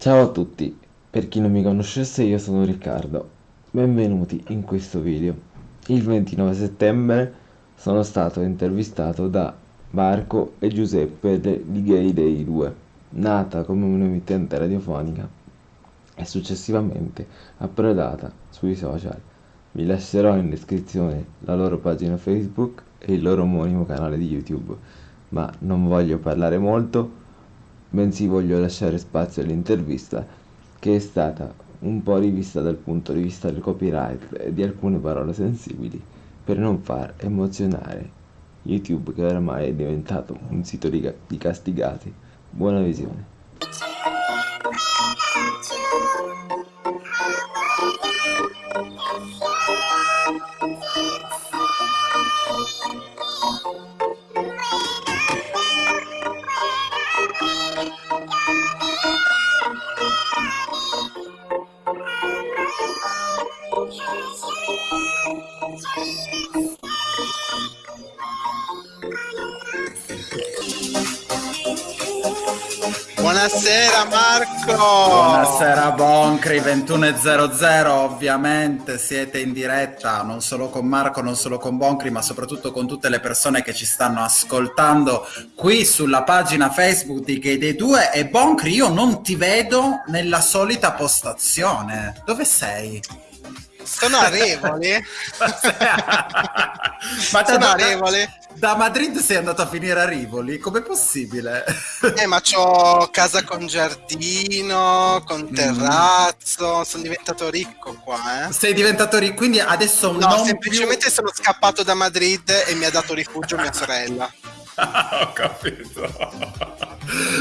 Ciao a tutti, per chi non mi conoscesse io sono Riccardo, benvenuti in questo video. Il 29 settembre sono stato intervistato da Marco e Giuseppe di Gay Day 2, nata come un'emittente radiofonica e successivamente approdata sui social. Vi lascerò in descrizione la loro pagina Facebook e il loro omonimo canale di YouTube, ma non voglio parlare molto bensì voglio lasciare spazio all'intervista che è stata un po' rivista dal punto di vista del copyright e di alcune parole sensibili per non far emozionare YouTube che oramai è diventato un sito di, di castigati. Buona visione. Buonasera Marco! Buonasera Boncri 21.00, ovviamente siete in diretta non solo con Marco, non solo con Boncri, ma soprattutto con tutte le persone che ci stanno ascoltando qui sulla pagina Facebook di Gay Day 2 e Boncri io non ti vedo nella solita postazione, dove sei? Sono a Revoli. Ma sono a Revoli. Da Madrid sei andato a finire a Rivoli? Com'è possibile? Eh, ma c'ho casa con giardino, con mm. terrazzo, mm. sono diventato ricco qua, eh. Sei diventato ricco, quindi adesso no, non semplicemente più... sono scappato da Madrid e mi ha dato rifugio mia sorella. Ho capito.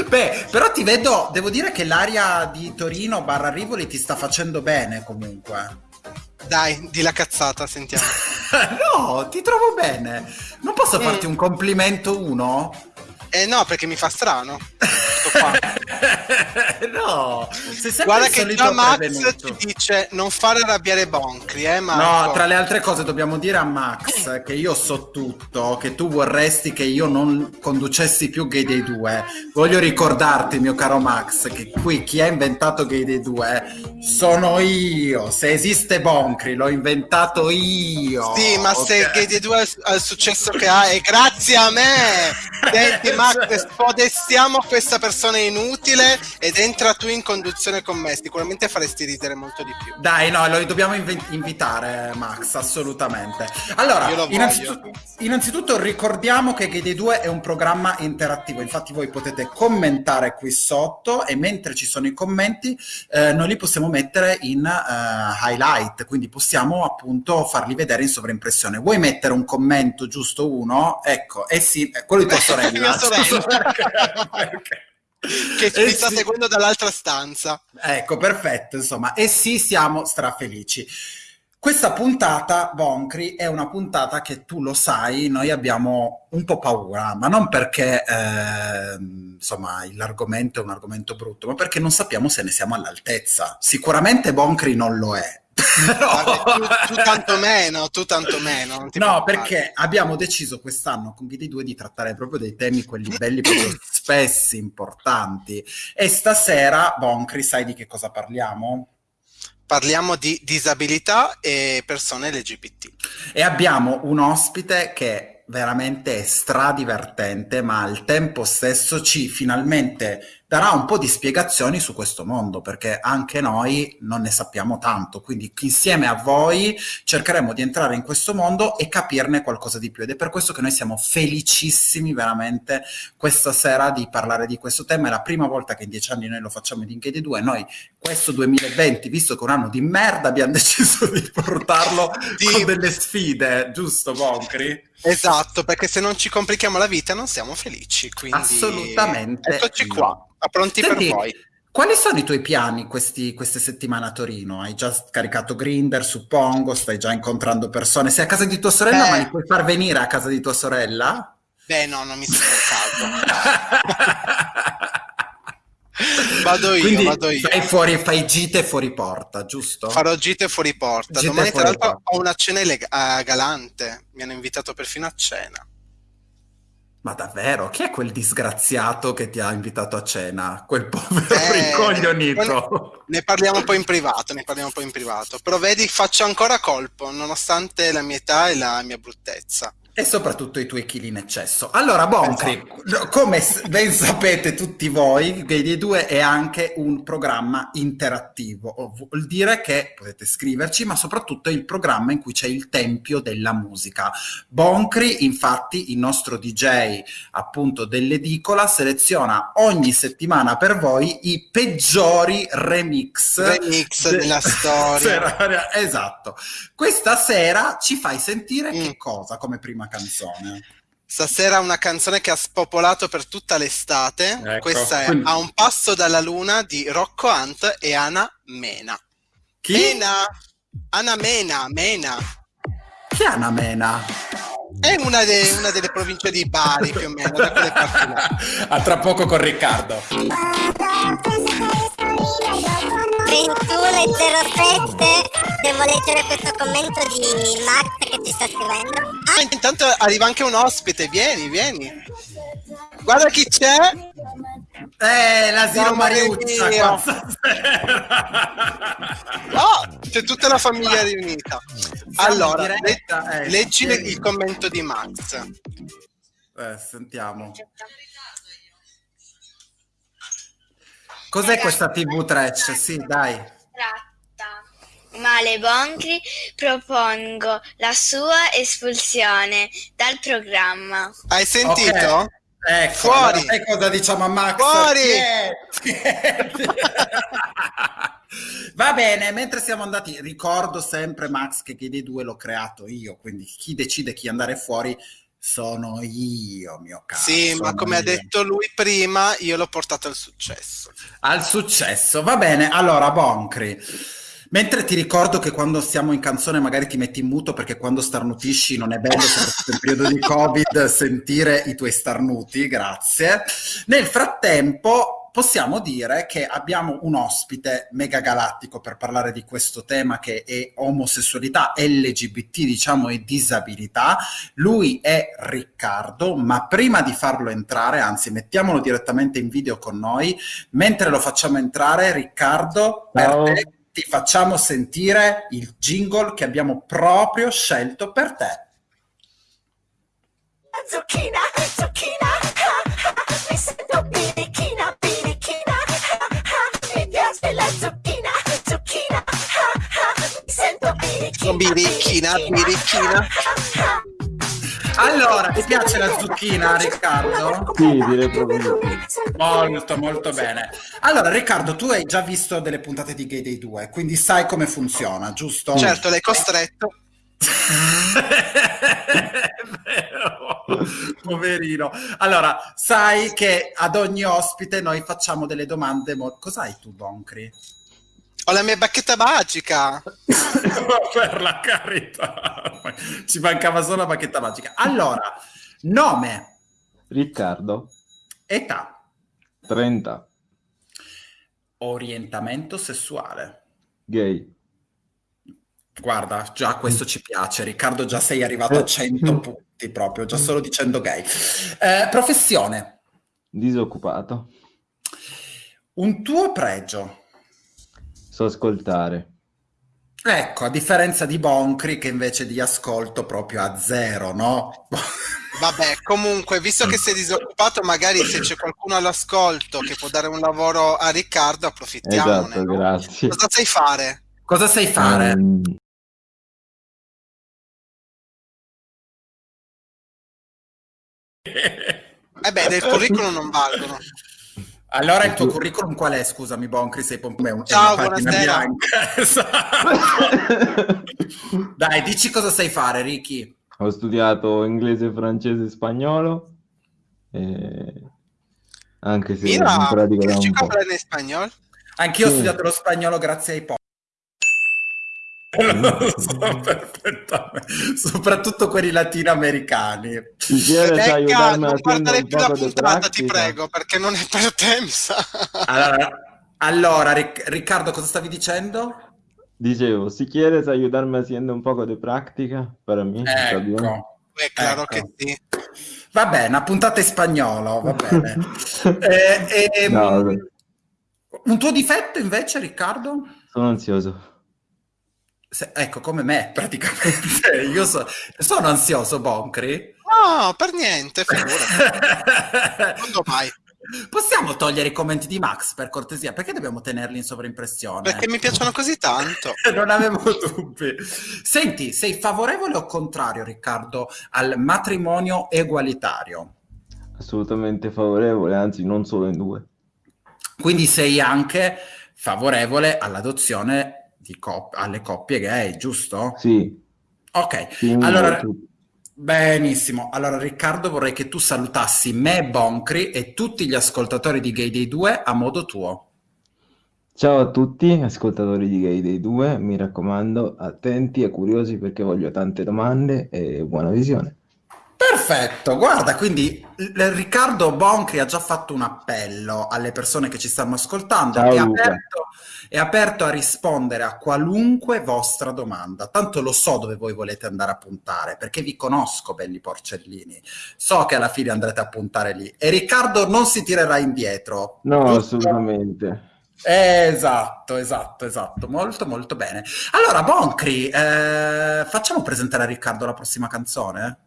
Beh, però ti vedo, devo dire che l'aria di Torino barra Rivoli ti sta facendo bene comunque. Dai, di la cazzata, sentiamo. no, ti trovo bene. Non posso mm. farti un complimento uno? Eh no, perché mi fa strano. no, guarda che già Max prevenuto. ti dice non fare arrabbiare Boncri, eh Marco? No, tra le altre cose dobbiamo dire a Max che io so tutto, che tu vorresti che io non conducessi più Gay Day 2. Voglio ricordarti, mio caro Max, che qui chi ha inventato Gay Day 2 sono io. Se esiste Boncri, l'ho inventato io. Sì, ma okay. se Gay Day 2 ha il successo che ha è grazie a me. Senti, Max, spodestiamo questa persona inutile ed entra tu in conduzione con me. Sicuramente faresti ridere molto di più. Dai, no, lo dobbiamo inv- invitare, Max, assolutamente. Allora, innanzitutto, innanzitutto, ricordiamo che GD2 è un programma interattivo. Infatti, voi potete commentare qui sotto e mentre ci sono i commenti, eh, noi li possiamo mettere in uh, highlight, quindi possiamo appunto farli vedere in sovraimpressione. Vuoi mettere un commento giusto uno? Ecco, eh sì, quello di tua sorella. mia sorella. perché? che ci sta sì. seguendo dall'altra stanza. Ecco, perfetto, insomma. E sì, siamo strafelici. Questa puntata, Boncri, è una puntata che tu lo sai, noi abbiamo un po' paura, ma non perché eh, insomma l'argomento è un argomento brutto, ma perché non sappiamo se ne siamo all'altezza. Sicuramente Boncri non lo è, no. tu, tu, tanto meno, tu tanto meno. No, perché abbiamo deciso quest'anno con Ghidi 2 di trattare proprio dei temi, quelli belli, proprio spessi, importanti. E stasera, Boncri, sai di che cosa parliamo? Parliamo di disabilità e persone LGBT. E abbiamo un ospite che veramente stradivertente, ma al tempo stesso ci finalmente darà un po' di spiegazioni su questo mondo, perché anche noi non ne sappiamo tanto, quindi insieme a voi cercheremo di entrare in questo mondo e capirne qualcosa di più ed è per questo che noi siamo felicissimi veramente questa sera di parlare di questo tema, è la prima volta che in dieci anni noi lo facciamo in LinkedIn 2, noi questo 2020, visto che è un anno di merda, abbiamo deciso di portarlo di... con delle sfide, giusto Boncri? Esatto, perché se non ci complichiamo la vita non siamo felici. Quindi... Assolutamente. Eccoci qua, pronti Senti, per voi. Quali sono i tuoi piani questi, queste settimane a Torino? Hai già scaricato Grinder, suppongo, stai già incontrando persone. Sei a casa di tua sorella, Beh, ma li puoi far venire a casa di tua sorella? Beh, no, non mi sembra il caso. Vado io, Quindi vado io. Fai, fuori, fai gite fuori porta, giusto? Farò gite fuori porta. Gite Domani, tra l'altro, ho una cena uh, galante. Mi hanno invitato perfino a cena. Ma davvero? Chi è quel disgraziato che ti ha invitato a cena? Quel povero Eh, rincoglionito. Ne parliamo poi in privato, ne parliamo poi in privato. Però vedi, faccio ancora colpo, nonostante la mia età e la mia bruttezza. E soprattutto i tuoi chili in eccesso. Allora, Boncri, come s- ben sapete tutti voi, Gay 2 è anche un programma interattivo. Vuol dire che potete scriverci, ma soprattutto è il programma in cui c'è il tempio della musica. Boncri, infatti, il nostro DJ appunto dell'edicola, seleziona ogni settimana per voi i peggiori remix. Remix de- della storia. Esatto. Questa sera ci fai sentire Mm. che cosa come prima canzone? Stasera una canzone che ha spopolato per tutta l'estate. Ecco, Questa è quindi- A un passo dalla luna di Rocco Hunt e Ana Mena. Chi? Mena! Ana Mena, Mena. Chi è Anna Mena? È una, de- una delle province di Bari più o meno, da quelle parti là. A tra poco con Riccardo. 3107 devo leggere questo commento di Max che ci sta scrivendo Ah, intanto arriva anche un ospite, vieni, vieni. Guarda chi c'è. Eh, l'asilo Mariuccia qua. Oh, c'è tutta la famiglia riunita. Allora, eh, leggi il commento di Max. Eh, sentiamo. Cos'è questa TV trash? Sì, dai. tratta male Boncri, propongo la sua espulsione dal programma. Hai sentito? Ok. Ecco, Fuori. allora sai cosa diciamo a Max? Fuori. Tieni. Va bene, mentre siamo andati, ricordo sempre Max che Chiede 2 l'ho creato io, quindi chi decide chi andare fuori sono io, mio caro. Sì, ma come ha io. detto lui prima, io l'ho portato al successo. Al successo, va bene. Allora, Boncri, mentre ti ricordo che quando siamo in canzone magari ti metti in muto perché quando starnutisci non è bello, soprattutto in periodo di Covid, sentire i tuoi starnuti, grazie. Nel frattempo possiamo dire che abbiamo un ospite mega galattico per parlare di questo tema che è omosessualità, LGBT, diciamo, e disabilità. Lui è Riccardo, ma prima di farlo entrare, anzi mettiamolo direttamente in video con noi, mentre lo facciamo entrare, Riccardo, per Ciao. te ti facciamo sentire il jingle che abbiamo proprio scelto per te. Zucchina, zucchina, birichina, Birichina, birichina. Allora, ti piace la zucchina, Riccardo? Sì, direi proprio. Molto, molto bene. Allora, Riccardo, tu hai già visto delle puntate di Gay Day 2, quindi sai come funziona, giusto? Certo, l'hai costretto. Poverino. Allora, sai che ad ogni ospite noi facciamo delle domande. mo- Cos'hai tu, Boncri? Ho la mia bacchetta magica. per la carità. Ci mancava solo la bacchetta magica. Allora, nome, Riccardo, età, 30, orientamento sessuale. gay. Guarda, già questo ci piace. Riccardo, già sei arrivato a 100 punti proprio, già solo dicendo gay. Eh, professione, Disoccupato. un tuo pregio. So ascoltare. Ecco, a differenza di Boncri che invece di ascolto proprio a zero, no? Vabbè, comunque, visto che sei disoccupato, magari se c'è qualcuno all'ascolto che può dare un lavoro a Riccardo, approfittiamone. Esatto, no? grazie. Cosa sai fare? Cosa sai fare? Ehm, Eh beh, del curriculum non valgono. Allora il tuo curriculum qual è? Scusami, Boncri, sei è un- Ciao, buonasera. bianca. Esatto. Dai, dici cosa sai fare, Ricky. Ho studiato inglese, francese e spagnolo. e- Anche se Mira, in pratica da ¿quieres un po'. hablar en español? Anch'io ho Sì. studiato lo spagnolo grazie ai po'. Lo so perfettamente. Soprattutto quelli latinoamericani. Ayudarme non guardare un più la puntata, ti prego, perché non è per te, mi sa. Allora, allora, Ric- Riccardo, cosa stavi dicendo? Dicevo, si quieres ayudarme haciendo un poco para mí está bien. Ecco. È chiaro Ecco. che sì. Va bene, una puntata in spagnolo, va bene. Eh, ehm, No, un tuo difetto invece, Riccardo? Sono ansioso. Se- ecco, come me, praticamente. Io so- sono ansioso, Boncri. No, per niente. Quando mai? Possiamo togliere i commenti di Max, per cortesia? Perché dobbiamo tenerli in sovraimpressione? Perché mi piacciono così tanto. Non avevo dubbi. Senti, sei favorevole o contrario, Riccardo, al matrimonio egualitario? Assolutamente favorevole, anzi non solo in due. Quindi sei anche favorevole all'adozione di cop- alle coppie gay, giusto? Sì, Ok, quindi allora benissimo. Allora Riccardo vorrei che tu salutassi me, Boncri e tutti gli ascoltatori di Gay Day 2 a modo tuo. Ciao a tutti, ascoltatori di Gay Day 2, mi raccomando, attenti e curiosi perché voglio tante domande e buona visione. Perfetto, guarda, quindi Riccardo Boncri ha già fatto un appello alle persone che ci stanno ascoltando, Ciao, Luca. aperto, è aperto a rispondere a qualunque vostra domanda. Tanto lo so dove voi volete andare a puntare, perché vi conosco, belli porcellini. So che alla fine andrete a puntare lì. E Riccardo non si tirerà indietro. No, Giusto? assolutamente. Esatto, esatto, esatto, molto molto bene. Allora, Boncri, eh, facciamo presentare a Riccardo la prossima canzone?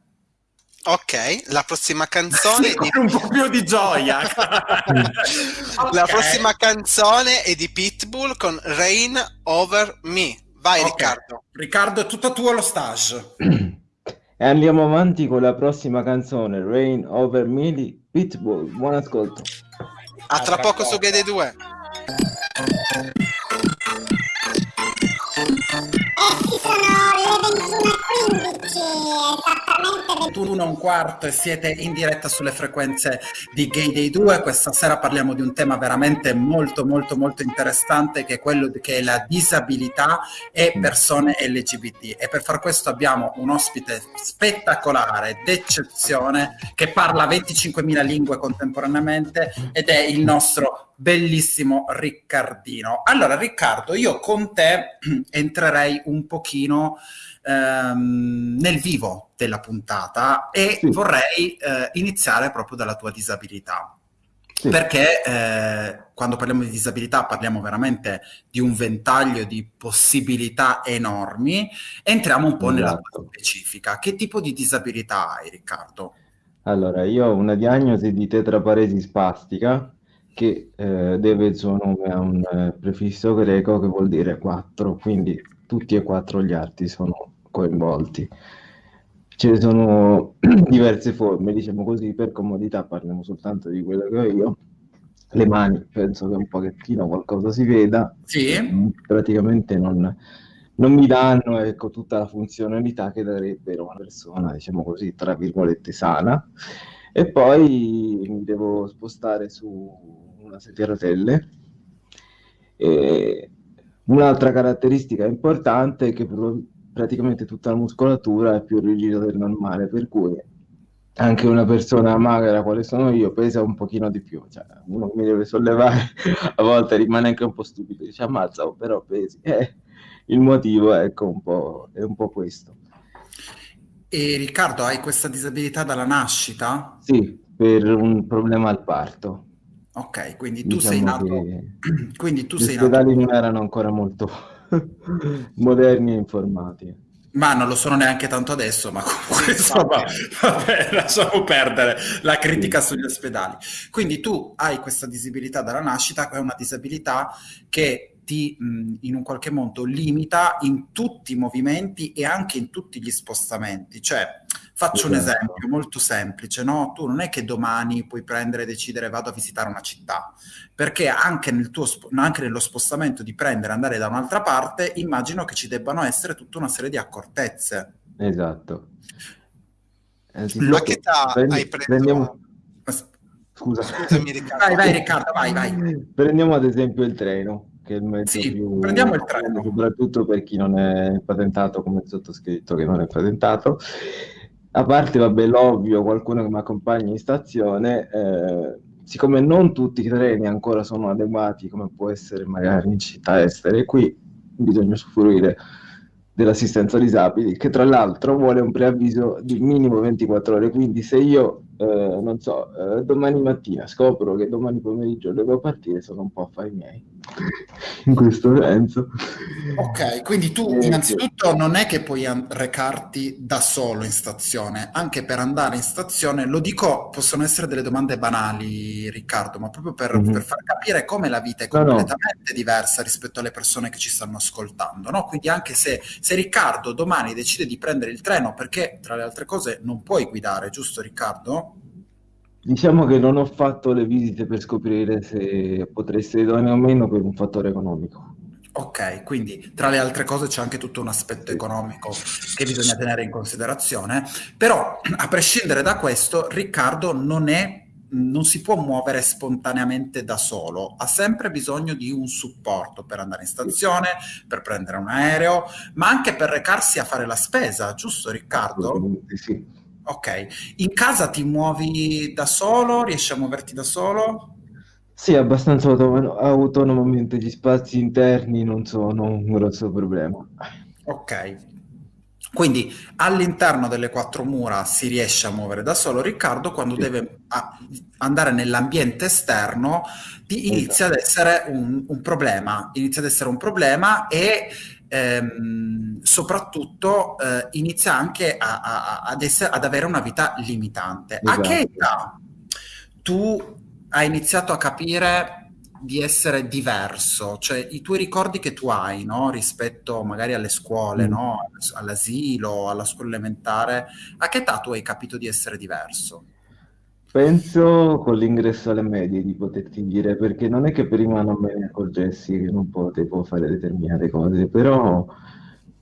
Ok, la prossima canzone... Sì, di... Un po' più di gioia! okay. La prossima canzone è di Pitbull con Rain Over Me. Vai okay. Riccardo. Riccardo, è tutto tuo lo stage. e andiamo avanti con la prossima canzone, Rain Over Me di Pitbull. Buon ascolto. A tra, poco, poco su GD2. Sono le 21.15, esattamente 21 e un quarto e siete in diretta sulle frequenze di Gay Day 2. Questa sera parliamo di un tema veramente molto molto molto interessante che è quello che è la disabilità e persone LGBT. E per far questo abbiamo un ospite spettacolare, d'eccezione, che parla 25.000 lingue contemporaneamente ed è il nostro bellissimo Riccardino. Allora Riccardo, io con te entrerei un pochino ehm, nel vivo della puntata e Sì. vorrei eh, iniziare proprio dalla tua disabilità. Sì. Perché eh, quando parliamo di disabilità parliamo veramente di un ventaglio di possibilità enormi. Entriamo un po' nella tua Esatto. specifica. Che tipo di disabilità hai, Riccardo? Allora, io ho una diagnosi di tetraparesi spastica che eh, deve il suo nome a un eh, prefisso greco che vuol dire quattro, quindi tutti e quattro gli arti sono coinvolti. Ce ne sono diverse forme, diciamo così, per comodità parliamo soltanto di quello che ho io. Le mani, penso che un pochettino qualcosa si veda, Sì? Mm, praticamente non, non mi danno ecco, tutta la funzionalità che darebbero una persona, diciamo così, tra virgolette, sana. E poi mi devo spostare su una sedia a rotelle. E un'altra caratteristica importante è che praticamente tutta la muscolatura è più rigida del normale, per cui anche una persona magra quale sono io pesa un pochino di più, cioè uno mi deve sollevare a volte rimane anche un po' stupido, dice ammazza, però pesi. Eh, il motivo ecco, un po', è un po' questo. E Riccardo, hai questa disabilità dalla nascita? Sì, per un problema al parto. Ok, quindi tu sei Diciamo nato, che quindi tu gli sei nato, ospedali non erano ancora molto moderni e informati. ma non lo sono neanche tanto adesso, ma comunque insomma, vabbè, lasciamo perdere la critica sugli ospedali. Quindi tu hai questa disabilità dalla nascita, che è una disabilità che ti mh, in un qualche modo limita in tutti i movimenti e anche in tutti gli spostamenti. Cioè, faccio un Esatto. esempio molto semplice, no? Tu non è che domani puoi prendere e decidere vado a visitare una città, perché anche, nel tuo, sp- anche nello spostamento di prendere e andare da un'altra parte, immagino che ci debbano essere tutta una serie di accortezze. Esatto. A Anzitutto, che età prendi- hai preso? prendiamo... Scusa. Scusami Riccardo. Vai, vai Riccardo, vai, vai. Prendiamo ad esempio il treno, che è il mezzo Sì, più prendiamo il treno. soprattutto per chi non è patentato come il sottoscritto che non è patentato. A parte, vabbè, l'ovvio, qualcuno che mi accompagna in stazione, eh, siccome non tutti i treni ancora sono adeguati, come può essere magari in città estere, qui bisogna usufruire dell'assistenza disabili, che tra l'altro vuole un preavviso di minimo 24 ore, quindi se io eh, non so, eh, domani mattina scopro che domani pomeriggio devo partire, sono un po' affari miei, in questo senso. Ok, quindi tu Eh, innanzitutto non è che puoi recarti da solo in stazione, anche per andare in stazione, lo dico, possono essere delle domande banali, Riccardo, ma proprio per, Mhm. per far capire come la vita è No, no. completamente diversa rispetto alle persone che ci stanno ascoltando, no? Quindi anche se, se Riccardo domani decide di prendere il treno, perché tra le altre cose non puoi guidare, giusto Riccardo? Diciamo che non ho fatto le visite per scoprire se potrei essere idoneo o meno per un fattore economico. Ok, quindi tra le altre cose c'è anche tutto un aspetto economico che bisogna tenere in considerazione, però a prescindere da questo, Riccardo non è, non si può muovere spontaneamente da solo, ha sempre bisogno di un supporto per andare in stazione, per prendere un aereo, ma anche per recarsi a fare la spesa, giusto Riccardo? Assolutamente sì. Ok, in casa ti muovi da solo, riesci a muoverti da solo? Sì, abbastanza autono- autonomamente gli spazi interni non sono un grosso problema. Ok, quindi all'interno delle quattro mura si riesce a muovere da solo. Riccardo, quando Sì. deve a- andare nell'ambiente esterno, ti inizia ad essere un, un problema, inizia ad essere un problema e ehm, soprattutto eh, inizia anche a- a- ad, essere- ad avere una vita limitante. A che Esatto. età tu hai iniziato a capire di essere diverso, cioè i tuoi ricordi che tu hai, no, rispetto magari alle scuole, Mm. no, all'asilo, alla scuola elementare, a che età tu hai capito di essere diverso? Penso con l'ingresso alle medie di poterti dire, perché non è che prima non me ne accorgessi che non potevo fare determinate cose, però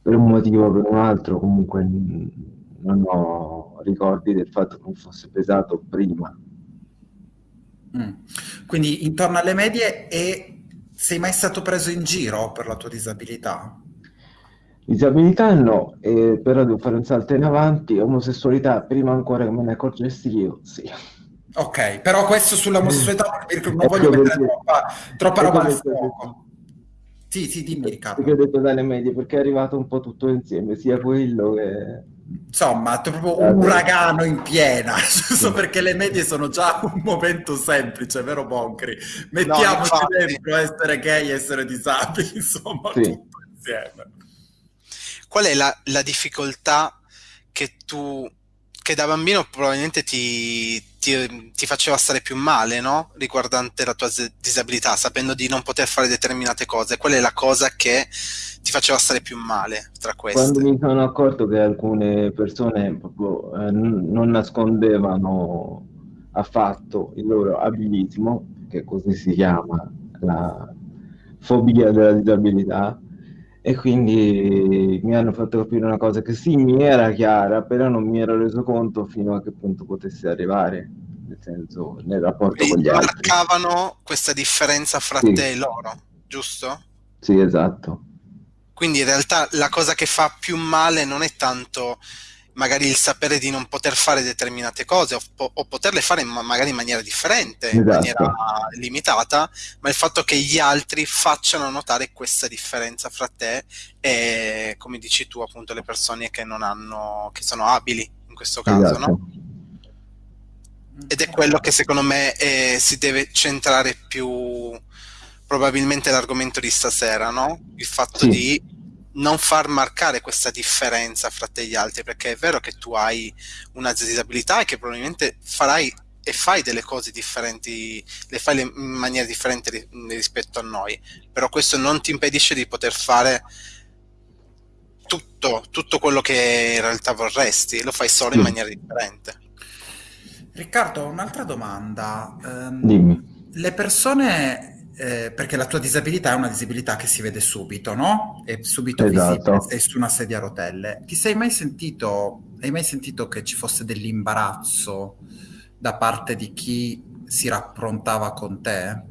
per un motivo o per un altro comunque non ho ricordi del fatto che mi fosse pesato prima. Mm. Quindi intorno alle medie e sei mai stato preso in giro per la tua disabilità? Disabilità no, eh, però devo fare un salto in avanti, omosessualità prima ancora che me ne accorgessi io, sì. Ok, però questo sull'omosessualità perché non voglio mettere perché- troppa, troppa roba al fuoco. Sì, sì, dimmi Riccardo. Perché ho detto dalle medie, perché è arrivato un po' tutto insieme, sia quello che... Insomma, è proprio un uragano in piena, giusto perché le medie sono già un momento semplice, vero Boncri? Mettiamoci infatti. dentro essere gay, essere disabili, insomma, Sì. tutto insieme. Qual è la, la difficoltà che tu, che da bambino probabilmente ti, ti- ti faceva stare più male, no? Riguardante la tua disabilità, sapendo di non poter fare determinate cose. Qual è la cosa che ti faceva stare più male tra Quando queste? mi sono accorto che alcune persone proprio eh, non nascondevano affatto il loro abilismo, che così si chiama la fobia della disabilità, e quindi mi hanno fatto capire una cosa che sì, mi era chiara, però non mi ero reso conto fino a che punto potesse arrivare, nel senso, nel rapporto con Quindi gli altri. marcavano questa differenza fra Sì. te e loro, giusto? Sì, esatto. Quindi in realtà la cosa che fa più male non è tanto magari il sapere di non poter fare determinate cose o, po- o poterle fare ma- magari in maniera differente, in Esatto. maniera limitata, ma il fatto che gli altri facciano notare questa differenza fra te e, come dici tu, appunto, le persone che non hanno, che sono abili in questo caso, Esatto. no? Ed è quello che secondo me eh, si deve centrare più probabilmente l'argomento di stasera, no? Il fatto Sì. di non far marcare questa differenza fra te e gli altri, perché è vero che tu hai una disabilità e che probabilmente farai e fai delle cose differenti, le fai in maniera differente ri- rispetto a noi, però questo non ti impedisce di poter fare tutto, tutto quello che in realtà vorresti, lo fai solo in Sì. maniera differente. Riccardo, un'altra domanda. Dimmi. le persone, eh, perché la tua disabilità è una disabilità che si vede subito, no? È subito Esatto. visibile, sei su una sedia a rotelle. Ti sei mai sentito, hai mai sentito che ci fosse dell'imbarazzo da parte di chi si rapprontava con te?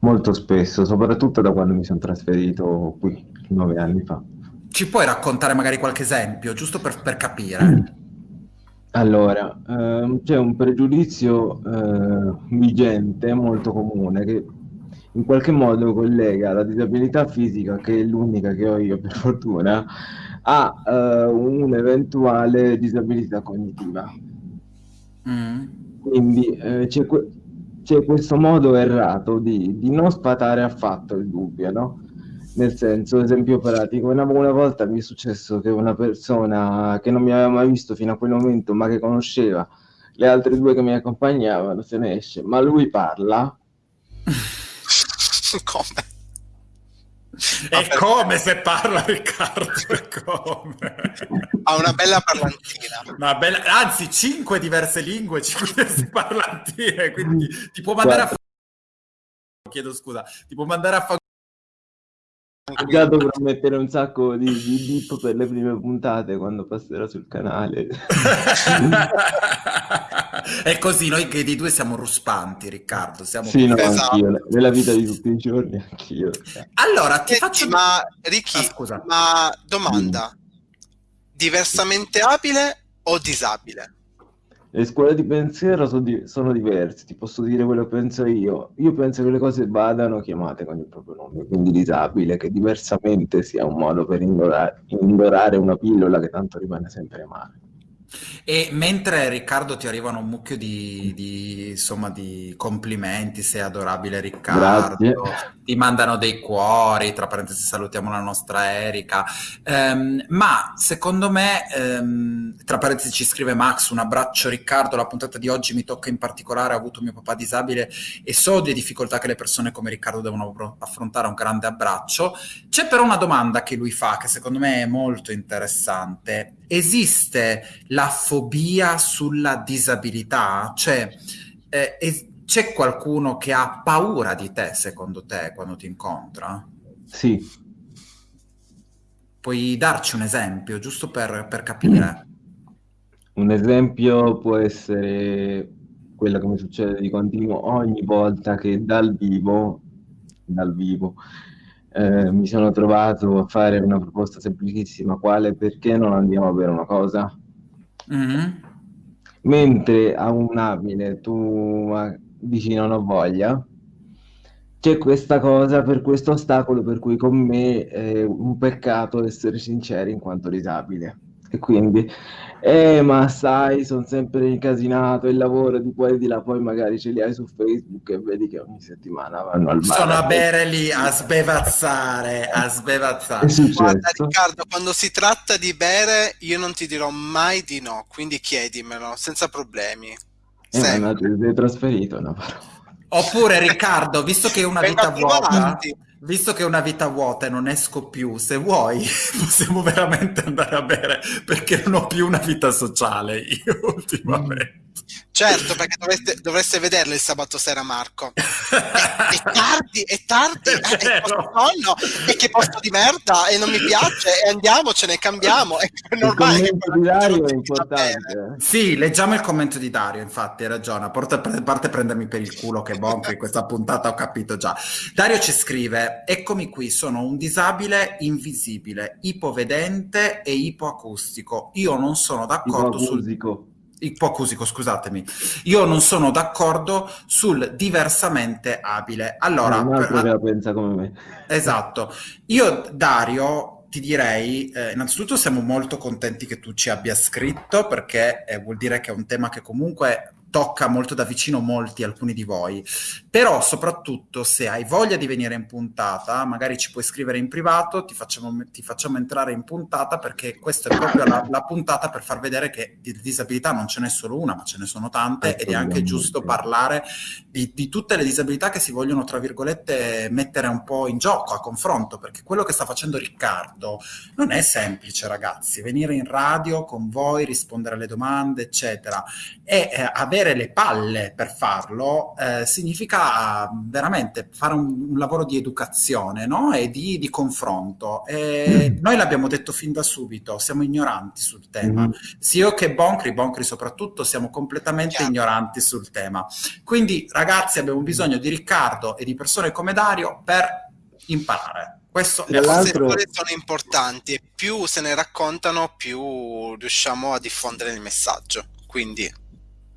Molto spesso, soprattutto da quando mi sono trasferito qui, nove anni fa. Ci puoi raccontare magari qualche esempio, giusto per, per capire? Allora, ehm, c'è un pregiudizio eh, vigente, molto comune, che in qualche modo collega la disabilità fisica, che è l'unica che ho io per fortuna, a eh, un'eventuale disabilità cognitiva. Mm. Quindi eh, c'è, que- questo modo errato di, di non sfatare affatto il dubbio, no? Nel senso, esempio pratico, una, una volta mi è successo che una persona che non mi aveva mai visto fino a quel momento, ma che conosceva le altre due che mi accompagnavano, se ne esce, ma lui parla, Come? E come se parla Riccardo? Come? Ha una bella parlantina. Una bella- anzi, cinque diverse lingue, cinque diverse parlantine, quindi ti può mandare a fa- chiedo scusa, ti può mandare a già dovrò mettere un sacco di, di bip per le prime puntate quando passerà sul canale. È così, noi che di due siamo ruspanti, Riccardo. Siamo Sì, no, Esatto. anch'io, nella vita di tutti i giorni, anch'io. Allora, ti Senti, faccio ma Ricky, Ah, scusa. ma domanda, diversamente abile o disabile? Le scuole di pensiero so di- sono diverse, ti posso dire quello che penso io. Io penso che le cose vadano chiamate con il proprio nome, quindi disabile, che diversamente sia un modo per indorare, indorare una pillola che tanto rimane sempre male. E mentre Riccardo ti arrivano un mucchio di, di, insomma, di complimenti, sei adorabile Riccardo, Grazie. ti mandano dei cuori, tra parentesi salutiamo la nostra Erika, Ehm, ma secondo me, ehm, tra parentesi ci scrive Max, un abbraccio Riccardo, la puntata di oggi mi tocca in particolare, ho avuto mio papà disabile e so le difficoltà che le persone come Riccardo devono affrontare, un grande abbraccio. C'è però una domanda che lui fa che secondo me è molto interessante. Esiste la fobia sulla disabilità? Cioè, eh, es- c'è qualcuno che ha paura di te, secondo te, quando ti incontra? Sì, Puoi darci un esempio, giusto per, per capire? un esempio può essere quello che mi succede di continuo ogni volta che dal vivo, dal vivo, eh, mi sono trovato a fare una proposta semplicissima, quale perché non andiamo a bere una cosa? Mhm. Mentre a un abile tu dici non ho voglia, c'è questa cosa per questo ostacolo per cui con me è un peccato essere sinceri in quanto disabile. E quindi, eh, ma sai, sono sempre incasinato, il lavoro di qua e di là, poi magari ce li hai su Facebook e vedi che ogni settimana vanno al bar. Sono a bere lì, a sbevazzare, a sbevazzare. Guarda. Riccardo, quando si tratta di bere, io non ti dirò mai di no, quindi chiedimelo senza problemi. Eh, ma ti sei trasferito, no? Oppure Riccardo, visto che è una vita a trovarti. Visto che è una vita vuota e non esco più, se vuoi possiamo veramente andare a bere perché non ho più una vita sociale io ultimamente. Certo, perché dovreste, dovreste vederlo il sabato sera, Marco. È, è tardi, è tardi, È è, è sonno, e che posto di merda, e non mi piace, e andiamocene, cambiamo. È Il normale che commento di Dario è importante. eh. Sì, leggiamo il commento di Dario, infatti, hai ragione. A parte, prendermi per il culo che bonco in questa puntata ho capito già. Dario ci scrive, eccomi qui, sono un disabile invisibile, ipovedente e ipoacustico. Io non sono d'accordo sul... Ipoacusico, scusatemi. Io non sono d'accordo sul diversamente abile. Allora, altro per- la pensa come me. Esatto. Io, Dario, ti direi, eh, innanzitutto siamo molto contenti che tu ci abbia scritto perché eh, vuol dire che è un tema che comunque tocca molto da vicino molti, alcuni di voi. Però soprattutto se hai voglia di venire in puntata, magari ci puoi scrivere in privato, ti facciamo, ti facciamo entrare in puntata perché questa è proprio la, la puntata per far vedere che di disabilità non ce n'è solo una, ma ce ne sono tante ed è anche giusto parlare di, di tutte le disabilità che si vogliono, tra virgolette, mettere un po' in gioco, a confronto, perché quello che sta facendo Riccardo non è semplice, ragazzi. Venire in radio con voi, rispondere alle domande, eccetera, e eh, avere le palle per farlo eh, significa veramente fare un, un lavoro di educazione no? e di, di confronto. E noi l'abbiamo detto fin da subito, siamo ignoranti sul tema. Mhm. Sia io che Boncri, Boncri soprattutto, siamo completamente Chiaro. ignoranti sul tema. Quindi, ragazzi, abbiamo bisogno di Riccardo e di persone come Dario per imparare. Questo Le storie sono importanti e più se ne raccontano, più riusciamo a diffondere il messaggio. Quindi,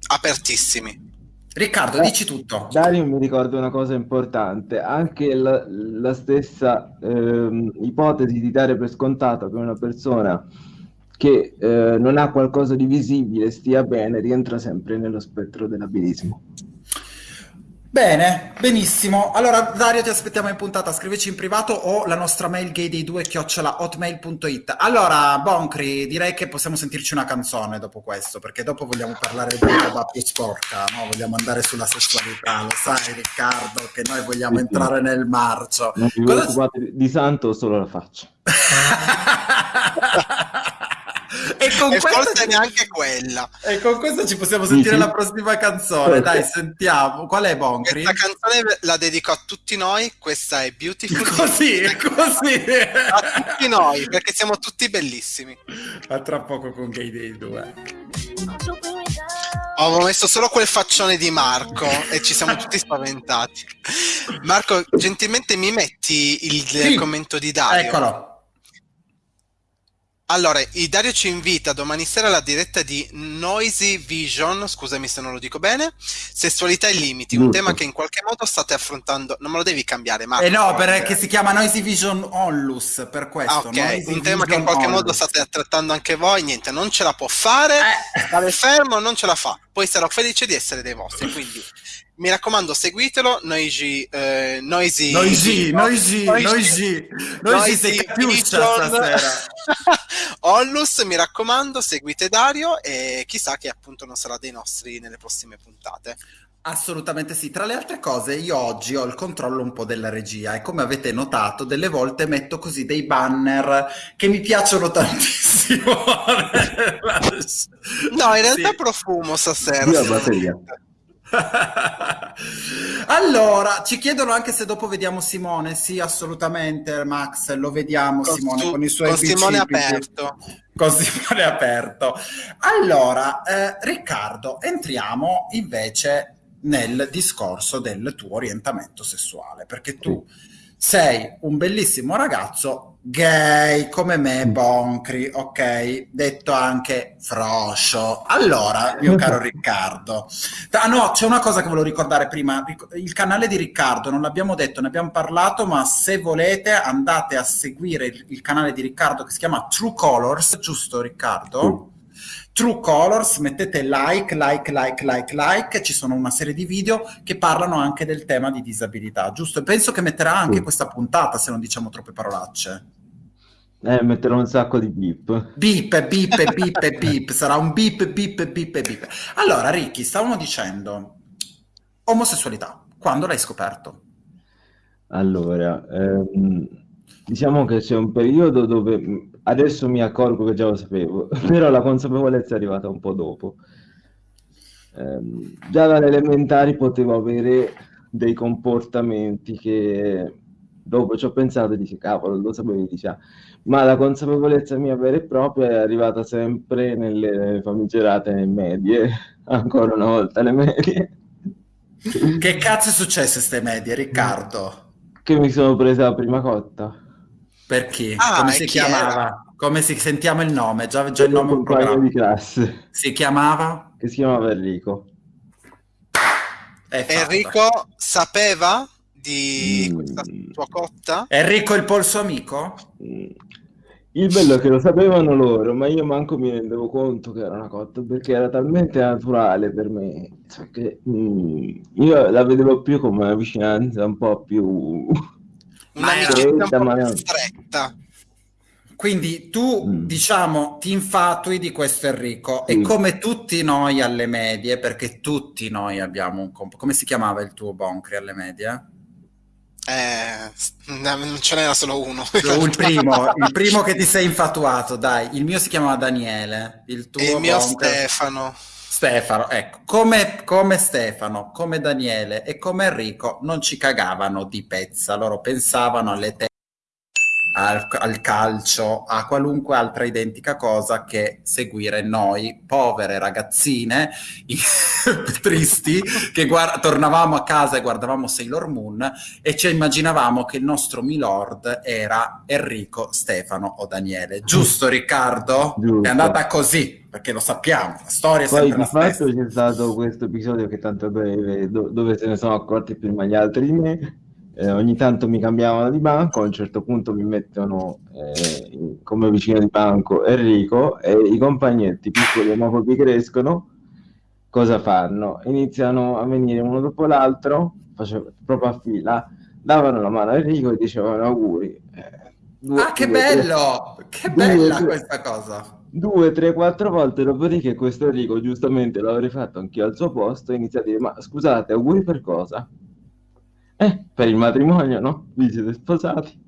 apertissimi. Riccardo, dici tutto. Dario mi ricorda una cosa importante, anche la, la stessa ehm, ipotesi di dare per scontato che una persona che eh, non ha qualcosa di visibile, stia bene, rientra sempre nello spettro dell'abilismo. Bene, benissimo. Allora, Dario, ti aspettiamo in puntata. Scrivici in privato o la nostra mail gay dei due chiocciola hotmail.it. Allora, Boncri, direi che possiamo sentirci una canzone dopo questo, perché dopo vogliamo parlare di roba più sporca, no? Vogliamo andare sulla sessualità, lo sai, Riccardo, che noi vogliamo entrare nel marcio. Non vi Cosa- preoccupate, di- di santo solo la faccia. e, con E questo forse neanche quella. e con questo ci possiamo sentire sì. la prossima canzone. Dai, sentiamo. Qual è Boncri? Questa canzone la dedico a tutti noi, questa è Beautiful. Così, così. A tutti noi, perché siamo tutti bellissimi. A tra poco con Gay Day 2. Ho messo solo quel faccione di Marco e ci siamo tutti spaventati. Marco, gentilmente mi metti il Sì. commento di Dario? Eccolo. Allora, il Dario ci invita domani sera alla diretta di Noisy Vision, scusami se non lo dico bene, Sessualità e limiti, un Giusto. tema che in qualche modo state affrontando, non me lo devi cambiare Marco. Eh no, perché si chiama Noisy Vision Onlus, per questo. Ah, ok, Noisy un tema che in Vision qualche modo Onlus. state trattando anche voi, niente, non ce la può fare, Eh. stare fermo non ce la fa, poi sarò felice di essere dei vostri, quindi mi raccomando seguitelo, Noisy, eh, Noisy, Noisy, Noisy, Noisy, Noisy sei capiuscia Vision. stasera. Onlus, mi raccomando, seguite Dario e chissà che appunto non sarà dei nostri nelle prossime puntate. Assolutamente sì. Tra le altre cose, io oggi ho il controllo un po' della regia e come avete notato, delle volte metto così dei banner che mi piacciono tantissimo. No, in realtà Sì. profumo stasera. Io batteria. allora, ci chiedono anche se dopo vediamo Simone. Sì, assolutamente, Max, lo vediamo Con Simone su- con i suoi con Simone bicipiti. aperto. Con Simone aperto. Allora, eh, Riccardo, entriamo invece nel discorso del tuo orientamento sessuale, perché tu sei un bellissimo ragazzo gay come me, Boncri, ok? Detto anche froscio. Allora, mio caro Riccardo, Ah no, c'è una cosa che volevo ricordare prima. Il canale di Riccardo, non l'abbiamo detto, ne abbiamo parlato, ma se volete andate a seguire il, il canale di Riccardo che si chiama True Colors, giusto Riccardo? True Colors, mettete like, like, like, like, like, ci sono una serie di video che parlano anche del tema di disabilità, giusto? E penso che metterà anche Sì. questa puntata, se non diciamo troppe parolacce. Eh, metterò un sacco di beep. Beep, beep, beep, beep, sarà un beep, beep, beep, beep. Allora, Ricky, stavamo dicendo omosessualità, quando l'hai scoperto? Allora, ehm, diciamo che c'è un periodo dove adesso mi accorgo che già lo sapevo, però la consapevolezza è arrivata un po' dopo. Ehm, già dalle elementari potevo avere dei comportamenti che dopo ci ho pensato e dici, cavolo, lo sapevi, ah. Ma la consapevolezza mia vera e propria è arrivata sempre nelle famigerate medie, ancora una volta le medie. Che cazzo è successo a ste medie, Riccardo? Che mi sono presa la prima cotta. Per chi? Ah, Come si chi chiamava? Come si sentiamo il nome? Già, già il nome un compagno programma. di classe Si chiamava? che si chiamava Enrico. Enrico sapeva di Mm. questa tua cotta? Enrico il polso amico? Mm. Il bello è che lo sapevano loro, ma io manco mi rendevo conto che era una cotta perché era talmente naturale per me. cioè che, mm, io la vedevo più come una vicinanza un po' più. Un'amicizia un stretta, po' più stretta. Quindi tu, Mm. diciamo, ti infatui di questo Enrico e Sì. come tutti noi alle medie, perché tutti noi abbiamo un comp- come si chiamava il tuo Boncri alle medie? Eh, no, non ce n'era solo uno. Il primo, il primo che ti sei infatuato, dai, il mio si chiamava Daniele, il tuo E il mio Stefano. Stefano, ecco, come, come Stefano, come Daniele e come Enrico non ci cagavano di pezza, loro pensavano alle te al, al calcio, a qualunque altra identica cosa che seguire noi, povere ragazzine tristi, che guard- tornavamo a casa e guardavamo Sailor Moon e ci immaginavamo che il nostro Milord era Enrico, Stefano o Daniele. Giusto Riccardo? Giusto. È andata così, perché lo sappiamo, la storia è Poi sempre la stessa. fatto c'è stato questo episodio che tanto breve, do- dove se ne sono accorti prima gli altri di me, eh, ogni tanto mi cambiavano di banco, a un certo punto mi mettono eh, come vicino di banco Enrico e i compagnetti piccoli omofobi crescono, cosa fanno? Iniziano a venire uno dopo l'altro, facevo proprio a fila, davano la mano a Enrico e dicevano auguri. Eh, due- Ah, che due, tre- bello! Che due, bella tre- questa cosa! Due, tre, quattro volte, dopodiché questo Enrico, giustamente l'avrei fatto anch'io al suo posto, inizia a dire, ma scusate, auguri per cosa? Eh, per il matrimonio, no? Vi siete sposati?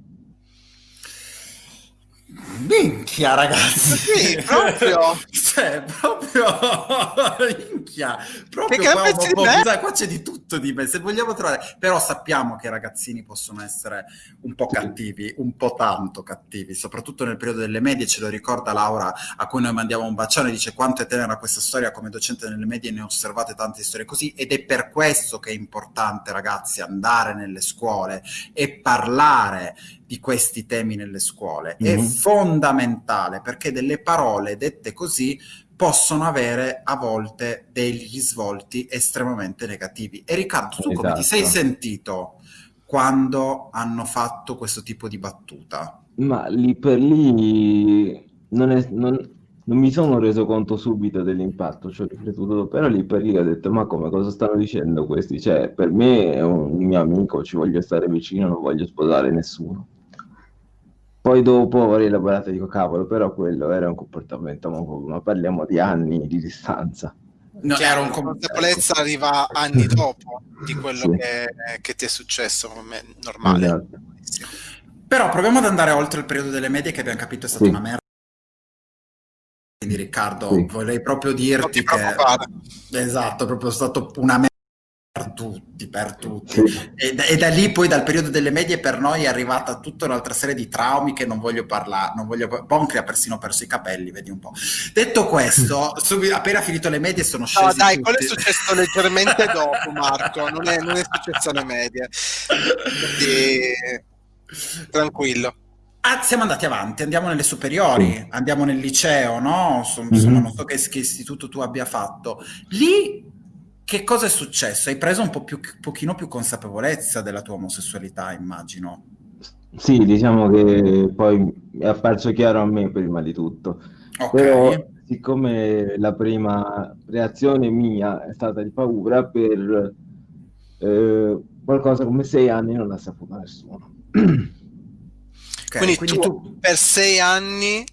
Minchia, ragazzi! Sì, proprio. cioè, proprio... Minchia! Proprio gran qua, un po'- sai, qua c'è di tutto di me. Se vogliamo trovare... Però sappiamo che i ragazzini possono essere un po' cattivi, un po' tanto cattivi, soprattutto nel periodo delle medie, ce lo ricorda Laura, a cui noi mandiamo un bacione, dice quanto è tenera questa storia, come docente nelle medie ne ho osservate tante storie così, ed è per questo che è importante, ragazzi, andare nelle scuole e parlare di questi temi nelle scuole. È Mhm. fondamentale perché delle parole dette così possono avere a volte degli svolti estremamente negativi. E Riccardo, tu come ti sei Esatto. sentito quando hanno fatto questo tipo di battuta? Ma lì per lì non, è- non- non mi sono reso conto subito dell'impatto, ci ho riflettuto, però lì per lì ho detto, ma come, cosa stanno dicendo questi? Cioè, per me è un mio amico, ci voglio stare vicino, non voglio sposare nessuno. Poi dopo ho rielaborato e dico, cavolo, però quello era un comportamento ma parliamo di anni di distanza. No, Chiaro, era un consapevolezza arriva anni dopo di quello Sì. che, che ti è successo, come normale. Esatto. Però proviamo ad andare oltre il periodo delle medie che abbiamo capito è stata Sì. una merda. Quindi Riccardo, Sì. vorrei proprio dirti ti che... Esatto, è proprio stato una merda per tutti, per tutti. Sì. E, da- e da lì poi dal periodo delle medie per noi è arrivata tutta un'altra serie di traumi che non voglio parlare, non voglio... Boncri ha persino perso i capelli, vedi un po'. Detto questo, subi- appena finito le medie sono No, scesi dai, quello è tutti. successo leggermente dopo, Marco. Non è, non è successo alle medie. Quindi, tranquillo. Ah, siamo andati avanti, andiamo nelle superiori, andiamo nel liceo, no? Insomma, insomma, Mhm. non so che, che istituto tu abbia fatto. Lì che cosa è successo? Hai preso un po' più, pochino più consapevolezza della tua omosessualità, immagino. Sì, diciamo che poi è apparso chiaro a me prima di tutto. Ok. Però, siccome la prima reazione mia è stata di paura, per eh, qualcosa come sei anni non l'ha saputo nessuno. Ok, quindi, quindi tu, tu... per sei anni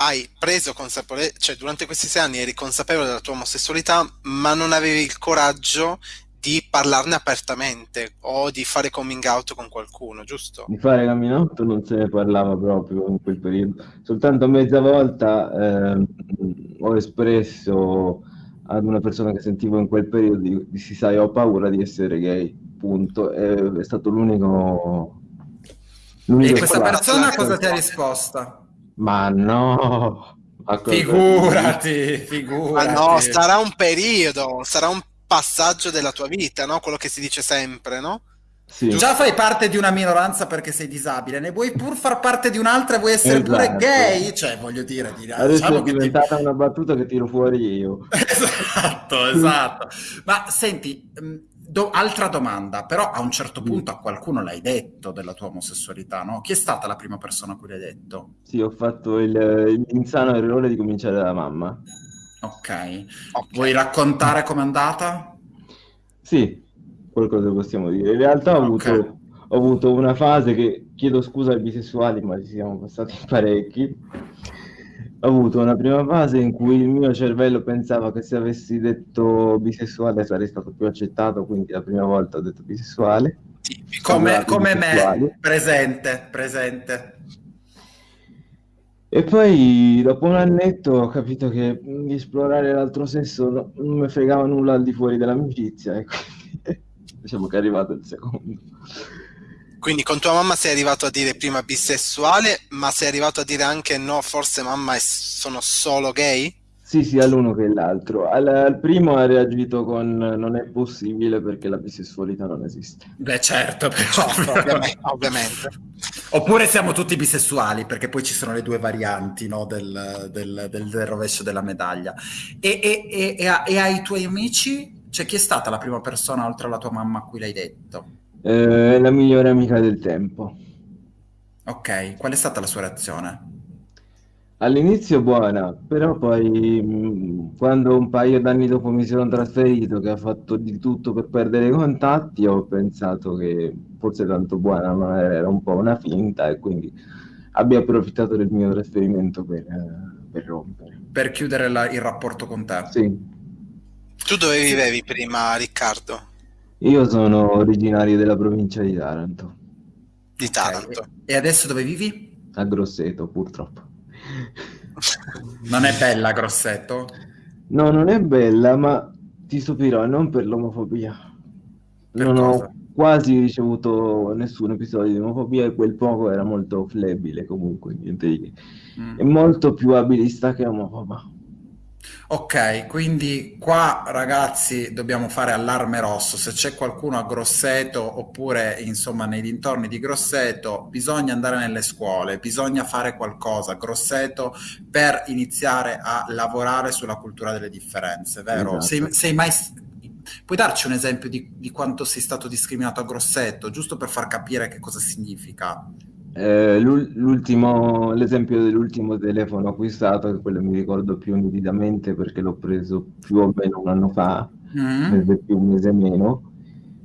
hai preso consapevolezza, cioè durante questi sei anni eri consapevole della tua omosessualità, ma non avevi il coraggio di parlarne apertamente o di fare coming out con qualcuno, giusto? Di fare coming out non se ne parlava proprio in quel periodo. Soltanto mezza volta ehm, ho espresso ad una persona che sentivo in quel periodo di, di sì, sai, ho paura di essere gay, punto. E è stato l'unico... E l'unico questa fatto. persona cosa ti ha risposto? Ma no! Ma cosa- Figurati, Ma figurati. no, sarà un periodo, sarà un passaggio della tua vita, no? Quello che si dice sempre, no? Sì. Già fai parte di una minoranza perché sei disabile, ne vuoi pur far parte di un'altra e vuoi essere pure Esatto. gay? Cioè, voglio dire, di- Adesso diciamo è che ti- diventata una battuta che tiro fuori io. Esatto, esatto. Ma senti, mh, do- altra domanda, però a un certo punto a qualcuno l'hai detto della tua omosessualità, no? Chi è stata la prima persona a cui l'hai detto? Sì, ho fatto il- l'insano errore di cominciare dalla mamma. Ok. Ok. Vuoi raccontare com'è andata? Sì, qualcosa possiamo dire. In realtà ho avuto, ho avuto una fase che, chiedo scusa ai bisessuali, ma ci siamo passati parecchi. Ho avuto una prima fase in cui il mio cervello pensava che se avessi detto bisessuale sarei stato più accettato, quindi la prima volta ho detto bisessuale. Tipico. Come, come me, presente, presente. E poi dopo un annetto ho capito che di esplorare l'altro sesso no- non mi fregava nulla al di fuori dell'amicizia e quindi diciamo che è arrivato il secondo. Quindi con tua mamma sei arrivato a dire prima bisessuale, ma sei arrivato a dire anche no, forse mamma è- sono solo gay? Sì, sia l'uno che l'altro. Al, al primo ha reagito con non è possibile perché la bisessualità non esiste. Beh, certo, però. Certo, ovviamente. ovviamente. Oppure siamo tutti bisessuali, perché poi ci sono le due varianti no, del, del- del- del rovescio della medaglia. E, e- e- e a- e ai tuoi amici, cioè chi è stata la prima persona oltre alla tua mamma a cui l'hai detto? Eh, è la migliore amica del tempo. Ok, qual è stata la sua reazione? All'inizio buona, però poi mh, quando un paio d'anni dopo mi sono trasferito, che ha fatto di tutto per perdere i contatti, ho pensato che fosse tanto buona, ma era un po' una finta e quindi abbia approfittato del mio trasferimento per, eh, per rompere. Per chiudere la- il rapporto con te. Sì, Tu dove vivevi prima, Riccardo? Io sono originario della provincia di Taranto, Di Taranto. E adesso dove vivi? a Grosseto purtroppo. Non è bella, Grosseto? No, non è bella, ma ti stupirò, non per l'omofobia. Per Non cosa? ho quasi ricevuto nessun episodio di omofobia e quel poco era molto flebile comunque, niente di che. È Mm. molto più abilista che omofoba. Ok, quindi qua ragazzi dobbiamo fare allarme rosso. Se c'è qualcuno a Grosseto oppure insomma nei dintorni di Grosseto, bisogna andare nelle scuole, bisogna fare qualcosa a Grosseto per iniziare a lavorare sulla cultura delle differenze, vero? Esatto. Sei, sei mai... Puoi darci un esempio di, di quanto sei stato discriminato a Grosseto, giusto per far capire che cosa significa? Eh, l'ul- l'ultimo, l'esempio dell'ultimo telefono acquistato, che quello mi ricordo più nitidamente perché l'ho preso più o meno un anno fa, Mm? mese più, un mese meno.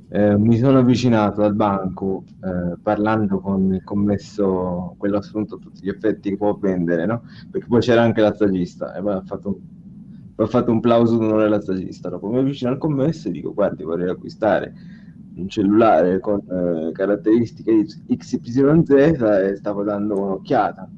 Eh, mi sono avvicinato al banco eh, parlando con il commesso, quello assunto a tutti gli effetti che può vendere, no? Perché poi c'era anche la stagista e poi ha fatto, poi ha fatto un plauso d'onore alla stagista. Dopo mi avvicino al commesso e dico: Guardi, vorrei acquistare un cellulare con eh, caratteristiche XYZ e stavo dando un'occhiata.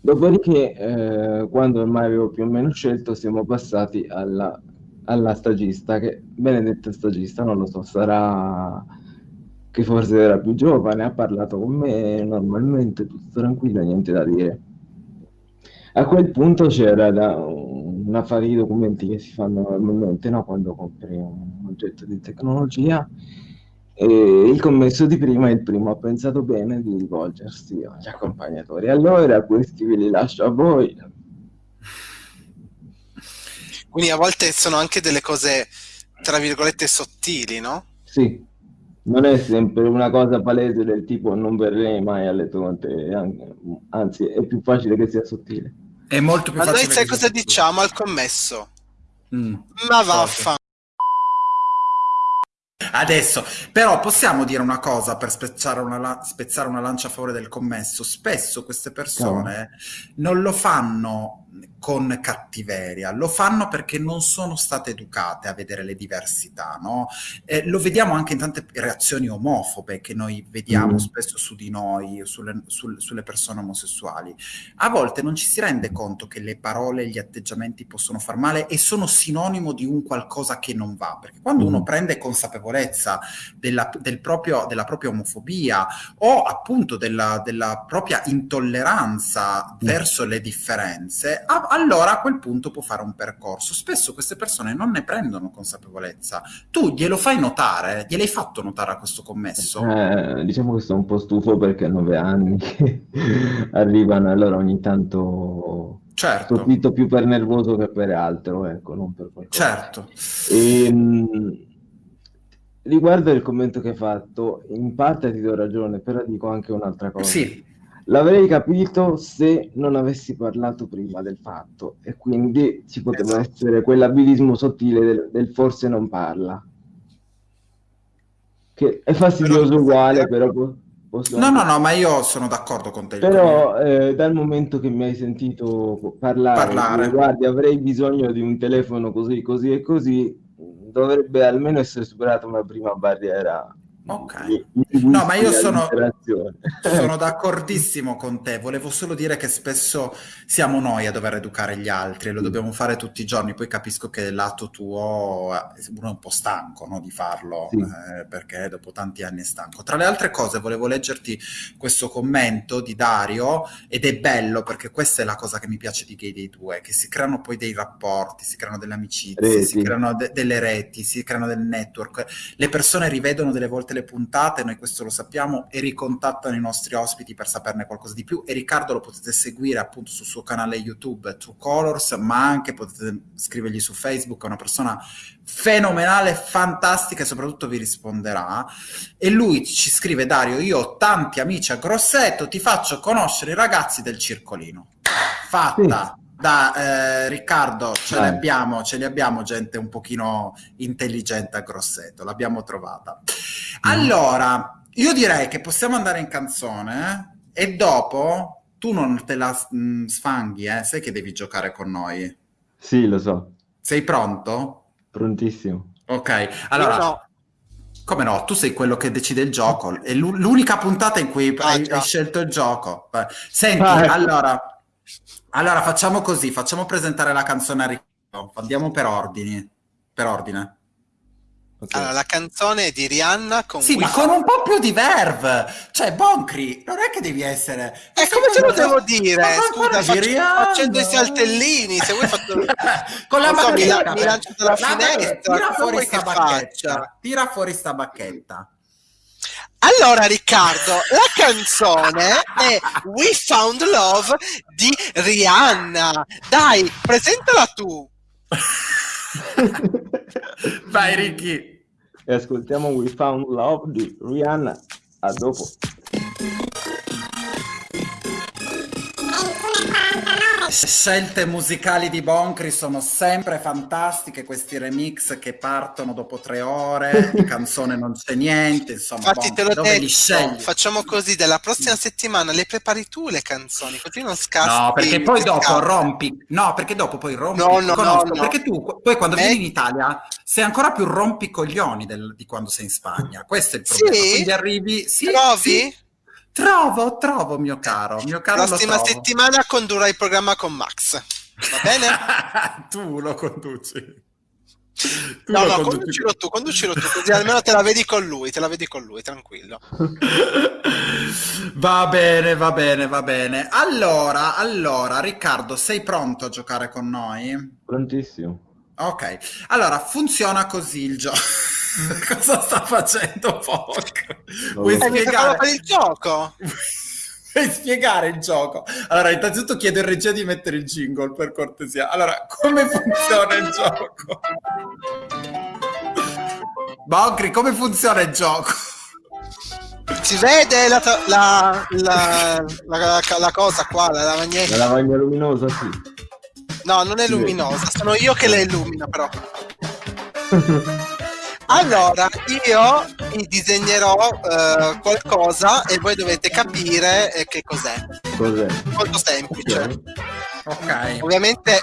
Dopodiché, eh, quando ormai avevo più o meno scelto, siamo passati alla, alla stagista, che benedetta stagista, non lo so, sarà che forse era più giovane, ha parlato con me normalmente, tutto tranquillo, niente da dire. A quel punto c'era da una fase di documenti che si fanno normalmente, no? Quando compri un oggetto di tecnologia. E il commesso di prima, il primo, ha pensato bene di rivolgersi agli accompagnatori. Allora, questi ve li lascio a voi. Quindi a volte sono anche delle cose, tra virgolette, sottili, no? Sì, non è sempre una cosa palese del tipo non verrei mai a letto con te, an- anzi, è più facile che sia sottile. È molto più Ma noi facile sai che cosa sia- diciamo al commesso? Mm. Ma vaffa. Adesso, però possiamo dire una cosa per spezzare una, spezzare una lancia a favore del commesso. Spesso queste persone non lo fanno con cattiveria, lo fanno perché non sono state educate a vedere le diversità, no? Eh, lo vediamo anche in tante reazioni omofobe che noi vediamo Mm. spesso su di noi, sulle, sul- sulle persone omosessuali. A volte non ci si rende conto che le parole e gli atteggiamenti possono far male e sono sinonimo di un qualcosa che non va, perché quando Mm. uno prende consapevolezza della, del proprio- della propria omofobia o appunto della, della propria intolleranza Mm. verso le differenze, allora a quel punto può fare un percorso. Spesso queste persone non ne prendono consapevolezza. Tu glielo fai notare? Gliel'hai fatto notare a questo commesso? Eh, diciamo che sono un po' stufo perché a nove anni che arrivano, allora ogni tanto Certo, stupito più per nervoso che per altro, ecco, non per qualcosa. certo. Ehm, riguardo il commento che hai fatto, in parte ti do ragione, però dico anche un'altra cosa. Sì, L'avrei capito se non avessi parlato prima del fatto e quindi ci poteva Esatto. essere quell'abilismo sottile del, del forse non parla, che è fastidioso Però- uguale, però po- posso no, no, no, ma io sono d'accordo con te. Però eh, dal momento che mi hai sentito parlare, Parlare. guardi, avrei bisogno di un telefono così, così e così, dovrebbe almeno essere superata una prima barriera Ok. No, ma io sono-. Sono d'accordissimo con te, volevo solo dire che spesso siamo noi a dover educare gli altri e lo dobbiamo fare tutti i giorni, poi capisco che il lato tuo eh, uno è un po' stanco no, di farlo, Sì. eh, perché dopo tanti anni è stanco. Tra le altre cose volevo leggerti questo commento di Dario ed è bello perché questa è la cosa che mi piace di Gay dei due, che si creano poi dei rapporti, si creano delle amicizie, si Reti. creano de- delle reti, si creano del network, le persone rivedono delle volte le puntate, noi questo lo sappiamo, e ricontattano i nostri ospiti per saperne qualcosa di più. E Riccardo lo potete seguire appunto sul suo canale YouTube True Colors, ma anche potete scrivergli su Facebook, è una persona fenomenale, fantastica e soprattutto vi risponderà. E lui ci scrive Dario, io ho tanti amici a Grosseto, ti faccio conoscere i ragazzi del Circolino. Fatta! Da eh, Riccardo ce Dai. li abbiamo, ce li abbiamo gente un pochino intelligente a Grosseto, l'abbiamo trovata. Allora, io direi che possiamo andare in canzone eh? e dopo tu non te la mm, sfanghi, eh? sai che devi giocare con noi. Sì, lo so, Sei pronto? prontissimo. Ok, allora, Io no. come no, tu sei quello che decide il gioco, è l'u- l'unica puntata in cui Ah, hai, hai scelto il gioco. Senti, Ah, ecco. allora, allora facciamo così, facciamo presentare la canzone a Riccardo, andiamo per ordini, per ordine. Ok. Allora, la canzone è di Rihanna con Sì, ma con un po' più di verve. Cioè, Boncri, non è che devi essere... E come te lo devo Ma dire? ancora Scusa, faccio- Rihanna. facendo i saltellini, se vuoi fatto... con la Non so, mi bacchetta. la- mi lancio dalla La- finestra, Tira fuori sta che bacchetta. faccia? Tira fuori sta bacchetta. Allora, Riccardo, la canzone è We Found Love di Rihanna. Dai, presentala tu. Vai, Ricky. E ascoltiamo We Found Love di Rihanna. A dopo. Scelte musicali di Boncri sono sempre fantastiche, questi remix che partono dopo tre ore, di canzone non c'è niente, insomma, Infatti Boncri, te l'ho dove li detto, scegli? facciamo così, dalla prossima settimana le prepari tu le canzoni, così non scassi. No, perché poi dopo scatole. rompi. No, perché dopo poi rompi. No, no, Conosco, no, no. Perché tu poi quando Me- vieni in Italia sei ancora più rompicoglioni del- di quando sei in Spagna. Questo è il problema. Sì? Quindi arrivi. Sì, Trovi? sì. Trovo, trovo, mio caro. Mio caro lo Prossima settimana condurrai il programma con Max. Va bene? tu lo conduci. Tu No, lo no, conduci. conducilo tu, conducilo tu, così almeno te la vedi con lui, te la vedi con lui, tranquillo. Va bene, va bene, va bene. Allora, allora, Riccardo, sei pronto a giocare con noi? Prontissimo. Ok, allora funziona così il gioco. Cosa sta facendo Poc? Vuoi spiegare? per il gioco. Vuoi spiegare il gioco? Allora, innanzitutto chiedo in regia di mettere il jingle per cortesia. Allora, come funziona il gioco? Bogri, come funziona il gioco? Si vede la, la, la, la- la cosa qua, la La lavagnetta? lavagna luminosa, sì. No, non è Sì. luminosa, sono io che la illumino però. Allora, io vi disegnerò eh, qualcosa e voi dovete capire eh, che cos'è. Cos'è? Molto semplice. Ok. Ok. Ovviamente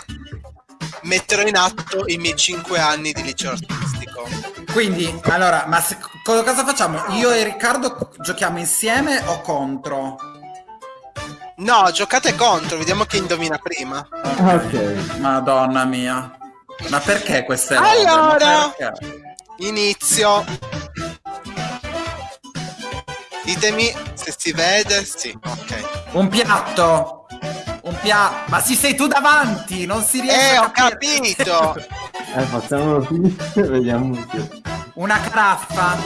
metterò in atto i miei 5 anni di liceo artistico. Quindi, allora, ma se- co- cosa facciamo? Io e Riccardo giochiamo insieme o contro? No, giocate contro, vediamo chi indovina prima. Ok. Madonna mia. Ma perché queste robe? Allora. Inizio. Ditemi se si vede. Sì, ok. Un piatto. Un piatto. Ma si sei tu davanti, non si riesce Eh, a ho capire. capito. Eh, facciamolo finire, vediamo se... Una caraffa.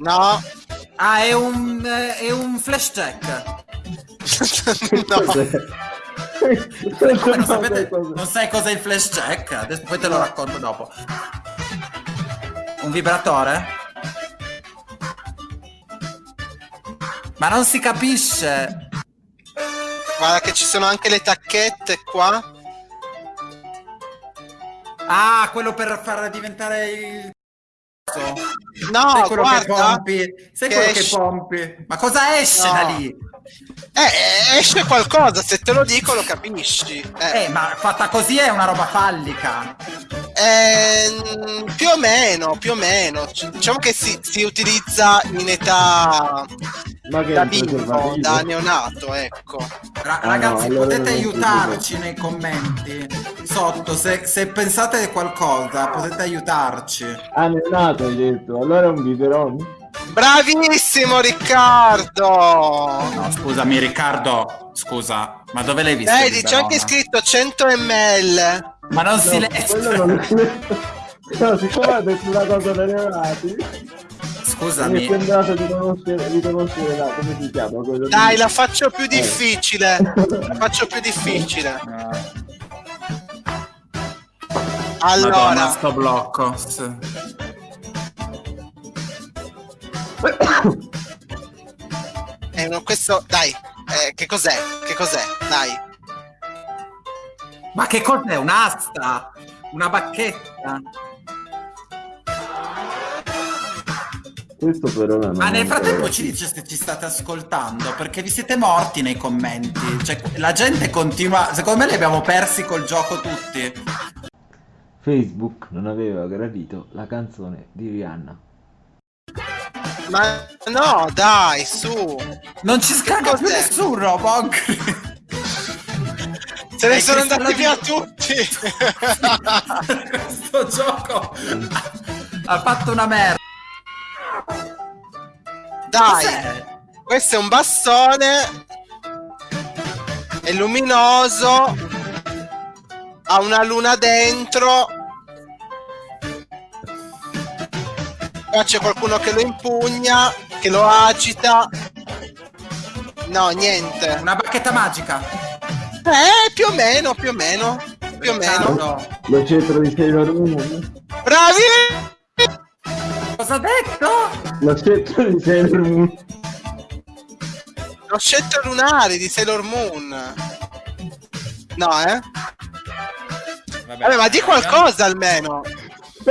No. Ah, è un, eh, è un flash check. no. Non, sapete, non sai cos'è il flash check? Adesso poi te lo racconto dopo. Un vibratore? Ma non si capisce. Guarda che ci sono anche le tacchette qua. Ah, quello per far diventare il... No, Sai quello che guarda. pompi? Sai che quello che esce- pompi? Ma cosa esce No. da lì? Eh, esce qualcosa, se te lo dico lo capisci. Eh, Eh, ma fatta così è una roba fallica. ehm, più o meno, più o meno. C- Diciamo che si, si utilizza in età Ma che da bimbo, da neonato, ecco. Ra- Ah, ragazzi, no, potete aiutarci nei commenti sotto. Se, se pensate a qualcosa, potete aiutarci. Ah, neonato hai detto. Allora è un biberon? Bravissimo Riccardo! No, scusami, Riccardo. Scusa, ma dove l'hai visto? Vedi, c'è anche scritto 100 ml. Ma non si No, legge. quello non. No, siccome ha detto una cosa da neonati, mi è Scusami, sembrato di conoscere, di conoscere la, come si chiama? Quello Dai, di- la faccio più difficile. La faccio più difficile. Madonna, Allora, sto blocco. Sì. eh, no, questo, dai, eh, che cos'è? Che cos'è? Dai. Ma che cos'è? Un'asta? Una bacchetta? Questo per ora non Ma nel frattempo ci dice se ci state ascoltando, perché vi siete morti nei commenti. Cioè, la gente continua. Secondo me li abbiamo persi col gioco tutti. Facebook non aveva gradito la canzone di Rihanna. Ma no, dai, su. Non ci scarica più nessuno, Bonk. Se ne sono andati via tutti. Questo gioco ha fatto una merda. Dai, Cos'è? questo è un bastone. È luminoso. Ha una luna dentro. Qua c'è qualcuno che lo impugna, che lo agita. No, niente. Una bacchetta magica. Eh, più o meno, più o meno. Più o meno. Lo cetro di Sailor Moon? Bravi! Cosa ha detto? Lo cetro di Sailor Moon. Lo scettro lunare di Sailor Moon. No, eh? Vabbè, ma di qualcosa almeno.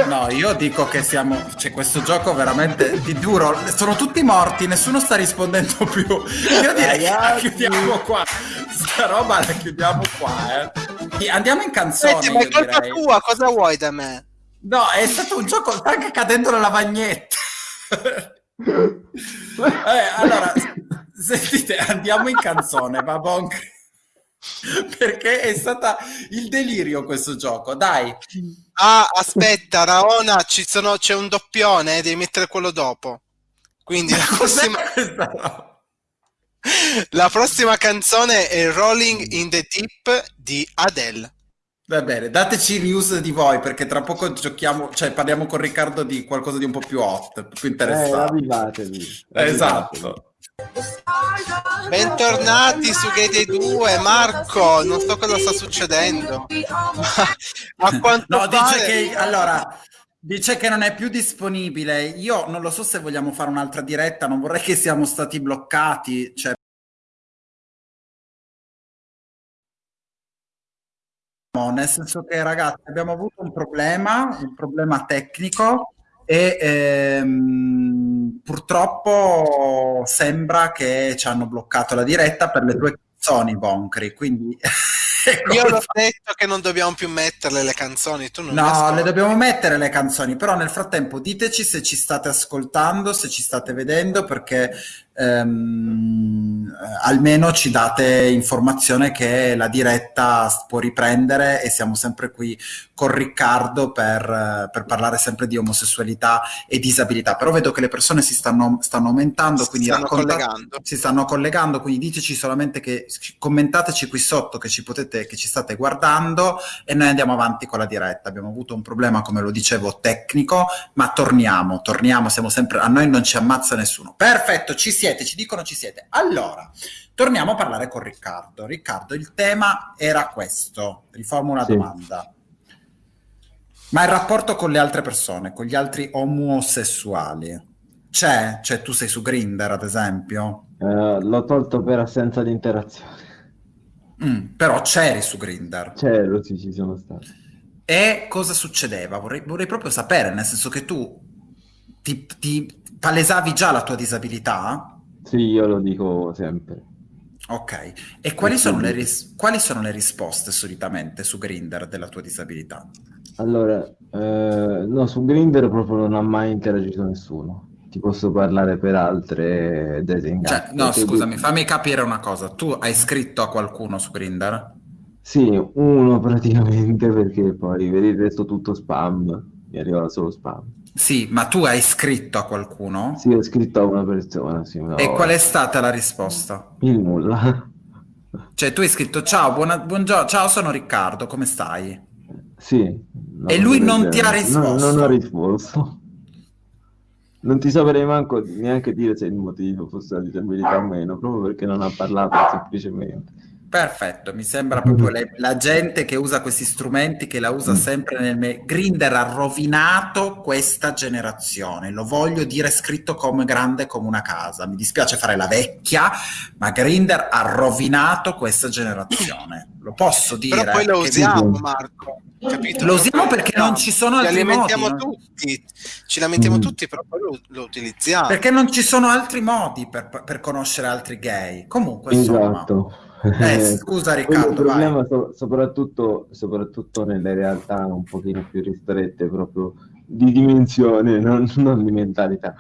No, io dico che siamo. Cioè, questo gioco veramente. Ti giuro, sono tutti morti, nessuno sta rispondendo più. Io direi che la chiudiamo qua. Sta roba la chiudiamo qua, eh. Andiamo in canzone. Senti, ma è colpa direi. tua, cosa vuoi da me? No, è stato un gioco. Sta anche cadendo la lavagnetta. Eh, allora, sentite, andiamo in canzone, va bonk. Perché è stata il delirio questo gioco, dai. Ah, aspetta, Raona, ci sono, c'è un doppione, eh, devi mettere quello dopo. Quindi la prossima, la prossima canzone è Rolling in the Deep di Adele. Va bene, dateci news di voi perché tra poco giochiamo, cioè parliamo con Riccardo di qualcosa di un po' più hot, più Eh, interessante. avvivatevi. esatto. Bentornati su Gate 2, Marco, non so cosa sta succedendo. Ma a quanto No, dice pare- che allora dice che non è più disponibile. Io non lo so se vogliamo fare un'altra diretta, non vorrei che siamo stati bloccati, cioè No, nel senso che ragazzi abbiamo avuto un problema, un problema tecnico e ehm, purtroppo sembra che ci hanno bloccato la diretta per le tue canzoni, Boncri, quindi Io l'ho detto che non dobbiamo più metterle le canzoni, tu non No, le dobbiamo mettere le canzoni, però nel frattempo diteci se ci state ascoltando, se ci state vedendo, perché ehm, eh, almeno ci date informazione che la diretta può riprendere e siamo sempre qui con Riccardo per, eh, per parlare sempre di omosessualità e disabilità. Però vedo che le persone si stanno, stanno aumentando, Si quindi stanno racconta- collegando. si stanno collegando, quindi diteci solamente che commentateci qui sotto che ci potete, che ci state guardando e noi andiamo avanti con la diretta. Abbiamo avuto un problema, come lo dicevo, tecnico, ma torniamo, torniamo, siamo sempre, a noi non ci ammazza nessuno. Perfetto, ci siete, ci dicono ci siete. Allora, torniamo a parlare con Riccardo. Riccardo, il tema era questo, riformo una Sì. domanda. Ma il rapporto con le altre persone, con gli altri omosessuali, c'è? Cioè tu sei su Grindr, ad esempio? Eh, l'ho tolto per assenza di interazione. Mm, però c'eri su Grindr. C'ero, sì, ci sono stato. E cosa succedeva? Vorrei, vorrei proprio sapere, nel senso che tu ti, ti palesavi già la tua disabilità? Sì, io lo dico sempre. Ok. E quali sono ris- quali sono le risposte solitamente su Grindr della tua disabilità? Allora, eh, no, su Grindr proprio non ha mai interagito nessuno. Ti posso parlare per altre dating Cioè, app. no, scusami, fammi capire una cosa. Tu hai scritto a qualcuno su Grindr? Sì, uno praticamente perché poi vedi il resto tutto spam, mi arriva solo spam. Sì, ma tu hai scritto a qualcuno? Sì, ho scritto a una persona, sì, una E volta. qual è stata la risposta? Il nulla. Cioè, tu hai scritto ciao, buona- buongiorno, ciao, sono Riccardo, come stai? Sì. una E lui non ti ha genere. No, risposto? non ha risposto. Non ti saprei manco neanche dire se il motivo fosse la disabilità o meno, proprio perché non ha parlato semplicemente. Perfetto, mi sembra proprio le- la gente che usa questi strumenti, che la usa Mm. sempre nel... me- Grindr ha rovinato questa generazione, lo voglio dire scritto come grande come una casa. Mi dispiace fare la vecchia, ma Grindr ha rovinato questa generazione. Lo posso dire. Però poi lo usiamo, Marco. Capito? Lo usiamo perché non ci sono ci altri lamentiamo modi, no? tutti, ci lamentiamo Mm. tutti, però poi lo, lo utilizziamo. Perché non ci sono altri modi per, per conoscere altri gay. Comunque, insomma. Esatto. Eh, scusa, Riccardo, il problema so- soprattutto, soprattutto nelle realtà un pochino più ristrette, proprio di dimensione, non, non di mentalità.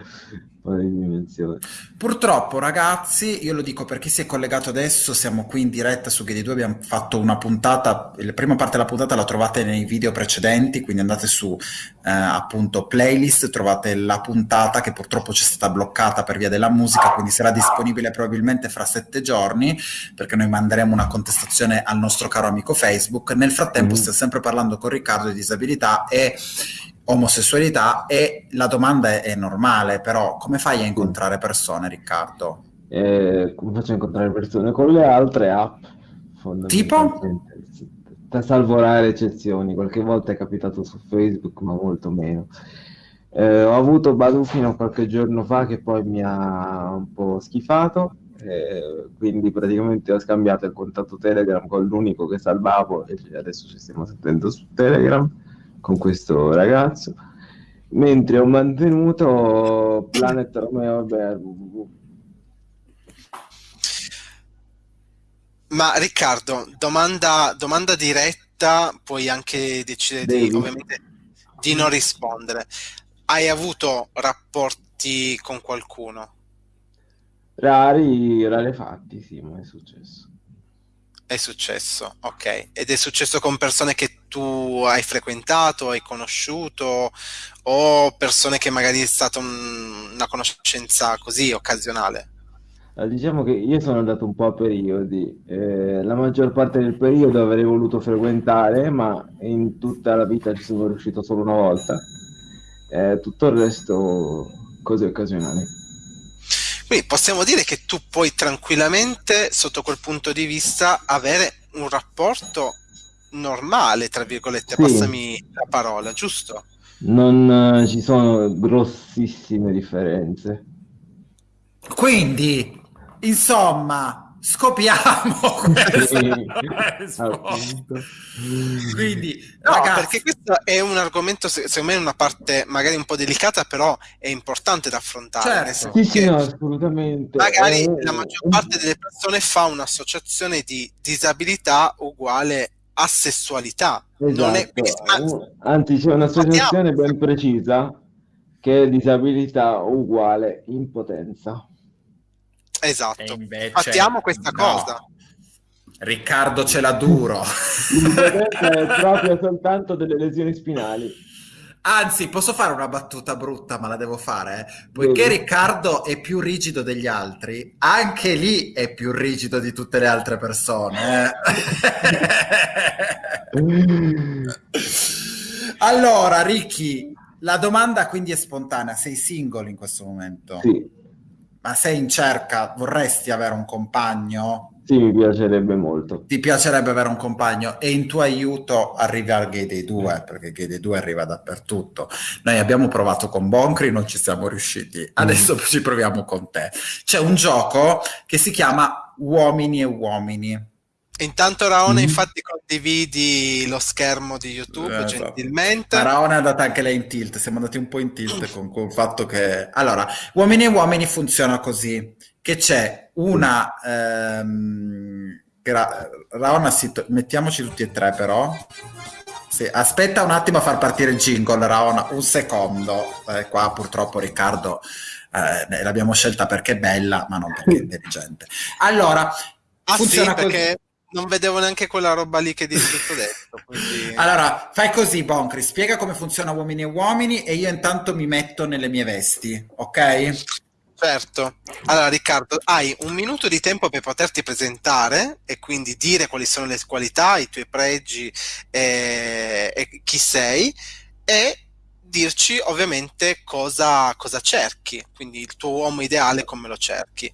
Purtroppo, ragazzi, io lo dico per chi si è collegato adesso, siamo qui in diretta su GD2, abbiamo fatto una puntata, la prima parte della puntata la trovate nei video precedenti, quindi andate su eh, appunto playlist, trovate la puntata che purtroppo ci è stata bloccata per via della musica, quindi sarà disponibile probabilmente fra sette giorni, perché noi manderemo una contestazione al nostro caro amico Facebook. Nel frattempo Mhm. stiamo sempre parlando con Riccardo di disabilità e omosessualità e la domanda è, è normale, però come fai a incontrare persone, Riccardo? Eh, come faccio a incontrare persone? Con le altre app, fondamentalmente. Da salvare eccezioni, qualche volta è capitato su Facebook, ma molto meno. Eh, ho avuto Badu fino a qualche giorno fa che poi mi ha un po' schifato, eh, quindi praticamente ho scambiato il contatto Telegram con l'unico che salvavo e adesso ci stiamo sentendo su Telegram con questo ragazzo, mentre ho mantenuto Planet Romeo www. Ma Riccardo, domanda, domanda diretta, puoi anche decidere di, di non rispondere. Hai avuto rapporti con qualcuno? Rari, rarefatti, sì, ma è successo. È successo, ok. Ed è successo con persone che tu hai frequentato, hai conosciuto, o persone che magari è stata un- una conoscenza così occasionale? Eh, Diciamo che io sono andato un po' a periodi, eh, la maggior parte del periodo avrei voluto frequentare, ma in tutta la vita ci sono riuscito solo una volta. Eh, tutto il resto cose occasionali. Quindi possiamo dire che tu puoi tranquillamente, sotto quel punto di vista, avere un rapporto normale, tra virgolette, Sì. passami la parola, giusto? Non eh, ci sono grossissime differenze. Quindi, insomma, scopriamo appunto. Quindi, No, ragazzi, perché questo è un argomento, se- secondo me, una parte magari un po' delicata, però è importante da affrontare. Certo. Sì, sì, no, assolutamente. magari Eh, la maggior parte delle persone fa un'associazione di disabilità uguale a sessualità. Non è, Esatto, anzi c'è un'associazione ben precisa che è disabilità uguale impotenza. Esatto. Invece Fattiamo questa no. cosa. Riccardo ce l'ha duro. Proprio soltanto delle lesioni spinali. Anzi, posso fare una battuta brutta, ma la devo fare. eh? Poiché Devi. Riccardo è più rigido degli altri, anche lì è più rigido di tutte le altre persone. eh. allora, Ricky, la domanda quindi è spontanea. Sei single in questo momento? Sì, Ma sei in cerca? Vorresti avere un compagno? sì, mi piacerebbe molto. Ti piacerebbe avere un compagno e in tuo aiuto arrivi al Gay Day 2 perché Gay Day 2 arriva dappertutto. Noi abbiamo provato con Boncri, non ci siamo riusciti. Adesso ci proviamo con te. C'è un gioco che si chiama Uomini e Uomini. Intanto Raona, Mhm. infatti, condividi lo schermo di YouTube Eh, gentilmente. Maraona è andata anche lei in tilt, siamo andati un po' in tilt con, con il fatto che... Allora, Uomini e Uomini funziona così, che c'è una... ehm, gra- Raona, si to- mettiamoci tutti e tre però. Sì, aspetta un attimo a far partire il jingle, Raona, un secondo. Eh, qua purtroppo Riccardo eh, l'abbiamo scelta perché è bella, ma non perché è intelligente. Allora, Ah sì, funziona così. Non vedevo neanche quella roba lì che dici tutto detto. quindi- Allora, fai così, Boncri, spiega come funziona Uomini e Uomini e io intanto mi metto nelle mie vesti, ok? Certo. Allora, Riccardo, hai un minuto di tempo per poterti presentare e quindi dire quali sono le qualità, i tuoi pregi e, e chi sei e dirci ovviamente cosa, cosa cerchi, quindi il tuo uomo ideale come lo cerchi.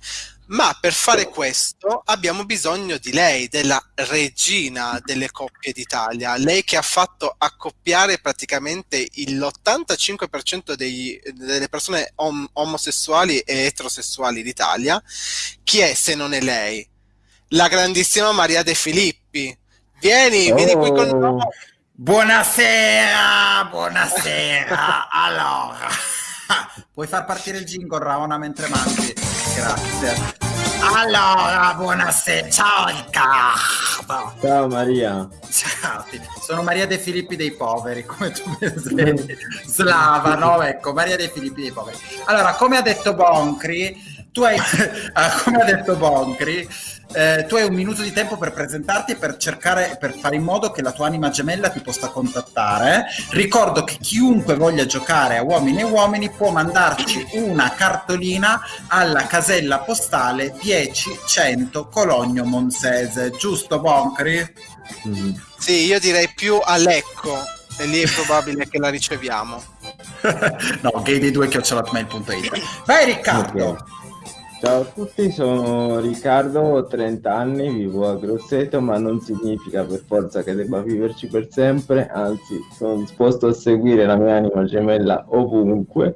Ma per fare questo abbiamo bisogno di lei, della regina delle coppie d'Italia, lei che ha fatto accoppiare praticamente l'85% dei- delle persone om- omosessuali e eterosessuali d'Italia. Chi è se non è lei? La grandissima Maria De Filippi. Vieni, vieni qui con Oh. noi. Buonasera, buonasera. Allora, puoi far partire il jingle, Raona, mentre mangi? Grazie. Allora, buonasera. Ciao Riccardo. Ciao Maria. Ciao, sono Maria De Filippi dei poveri, come tu mi svegli. Slava, no? Ecco, Maria De Filippi dei poveri. Allora, come ha detto Boncri, tu hai, come ha detto Boncri, eh, tu hai un minuto di tempo per presentarti e per cercare, per fare in modo che la tua anima gemella ti possa contattare. Ricordo che chiunque voglia giocare a uomini e uomini può mandarci una cartolina alla casella postale 10-100 Cologno Monsese, giusto Boncri? Mm. Sì, io direi più a Lecco, e lì è probabile che la riceviamo. no, gay dei due chiocciolotmail.it. Vai Riccardo! Ok. Ciao a tutti, sono Riccardo, ho 30 anni, vivo a Grosseto, ma non significa per forza che debba viverci per sempre, anzi sono disposto a seguire la mia anima gemella ovunque.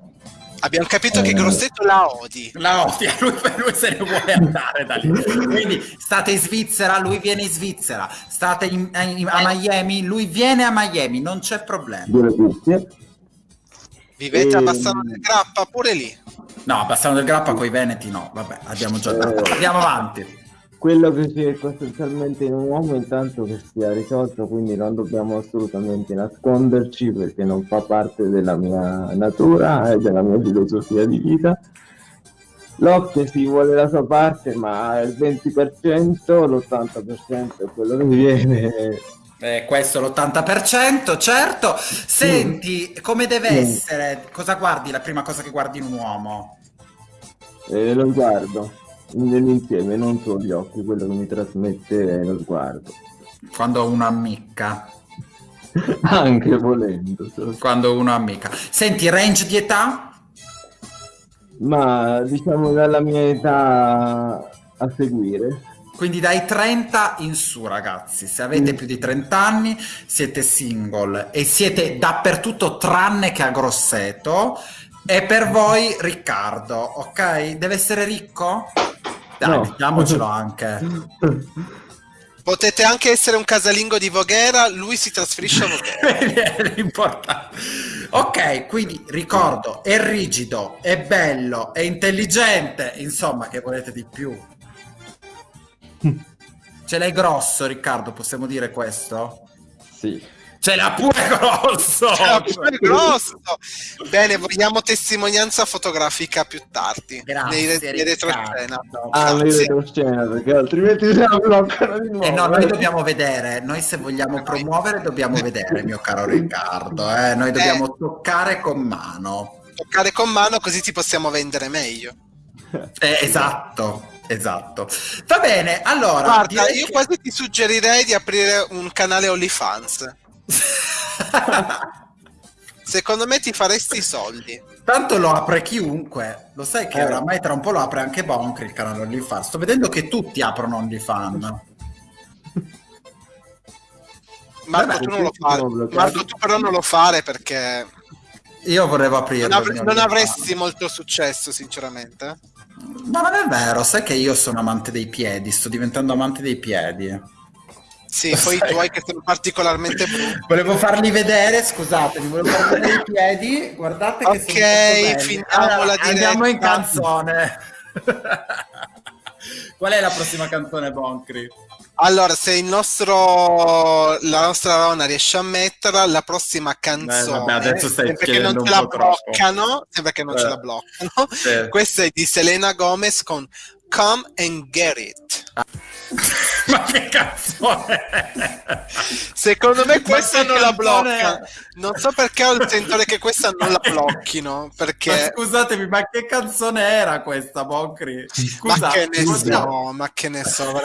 Abbiamo capito che Eh. Grosseto la odi. La odia, lui, lui se ne vuole andare da lì. Quindi state in Svizzera, lui viene in Svizzera. State in- in- a Miami, lui viene a Miami, non c'è problema. Due cuffie. Vivete a Ehm. Bassano del Grappa, pure lì. No, Bassano del Grappa con i Veneti no, vabbè, abbiamo già dato. Eh. Andiamo avanti. Quello che si è sostanzialmente in un uomo intanto che sia risolto, quindi non dobbiamo assolutamente nasconderci perché non fa parte della mia natura e della mia filosofia di vita. L'occhio si vuole la sua parte, ma il 20%, l'80% è quello che viene. Eh, questo è l'80%, certo. Senti, come deve Mm. essere? Cosa guardi? La prima cosa che guardi in un uomo? E lo sguardo nell'insieme, non solo gli occhi, quello che mi trasmette è lo sguardo. Quando uno ammicca. Anche volendo. Quando uno ammicca. Senti, range di età? Ma diciamo dalla mia età a seguire. Quindi dai 30 in su, ragazzi. Se avete Mm. più di 30 anni, siete single e siete dappertutto tranne che a Grosseto. E per voi Riccardo, ok? Deve essere ricco? Dai, No. diciamocelo anche. Potete anche essere un casalingo di Voghera, lui si trasferisce a Voghera. L'importante. Ok, quindi ricordo, è rigido, è bello, è intelligente, insomma, che volete di più? Ce l'hai grosso, Riccardo, possiamo dire questo? Sì. Ce l'ha pure grosso! Cioè, pure grosso. Bene, vogliamo testimonianza fotografica più tardi. Grazie, nei, nei retroscena. Ah, Grazie. retroscena, perché altrimenti se la bloccano di nuovo. Eh no, noi dobbiamo vedere, noi se vogliamo promuovere dobbiamo vedere, mio caro Riccardo, eh? noi dobbiamo toccare con mano. Toccare con mano così ti possiamo vendere meglio. Eh, esatto, esatto. Va bene, allora... Guarda, io che- quasi ti suggerirei di aprire un canale OnlyFans. Secondo me ti faresti i soldi. Tanto lo apre chiunque, lo sai che Eh. oramai tra un po' lo apre anche Boncri il canale OnlyFans. Sto vedendo che tutti aprono OnlyFans. Marco, Vabbè, tu non lo fare. Marco, tu però non lo fare perché Io volevo aprirlo. non, mio non avresti molto successo, sinceramente. Ma non è vero, sai che io sono amante dei piedi, sto diventando amante dei piedi. Sì, poi i tuoi che sono particolarmente brutti. Volevo farli vedere, scusatemi, volevo farvi vedere i piedi, guardate che Ok, sono belli. finiamo la Andiamo in diretta. canzone. Qual è la prossima canzone, Boncri? Allora, se il nostro la nostra Rona riesce a metterla, la prossima canzone, vabbè, adesso stai sempre che chiedendo non ce la bloccano, sembra che non ce Eh. la bloccano. Sì. Questa è di Selena Gomez con Come and Get It. Ma che canzone è? Secondo me Ma questa non la è? blocca. Non so perché ho il sentore che questa non la blocchino. Ma Perché. scusatemi, ma che canzone era questa, Boncri? Scusa, ma che ne possiamo- so, ma che ne so.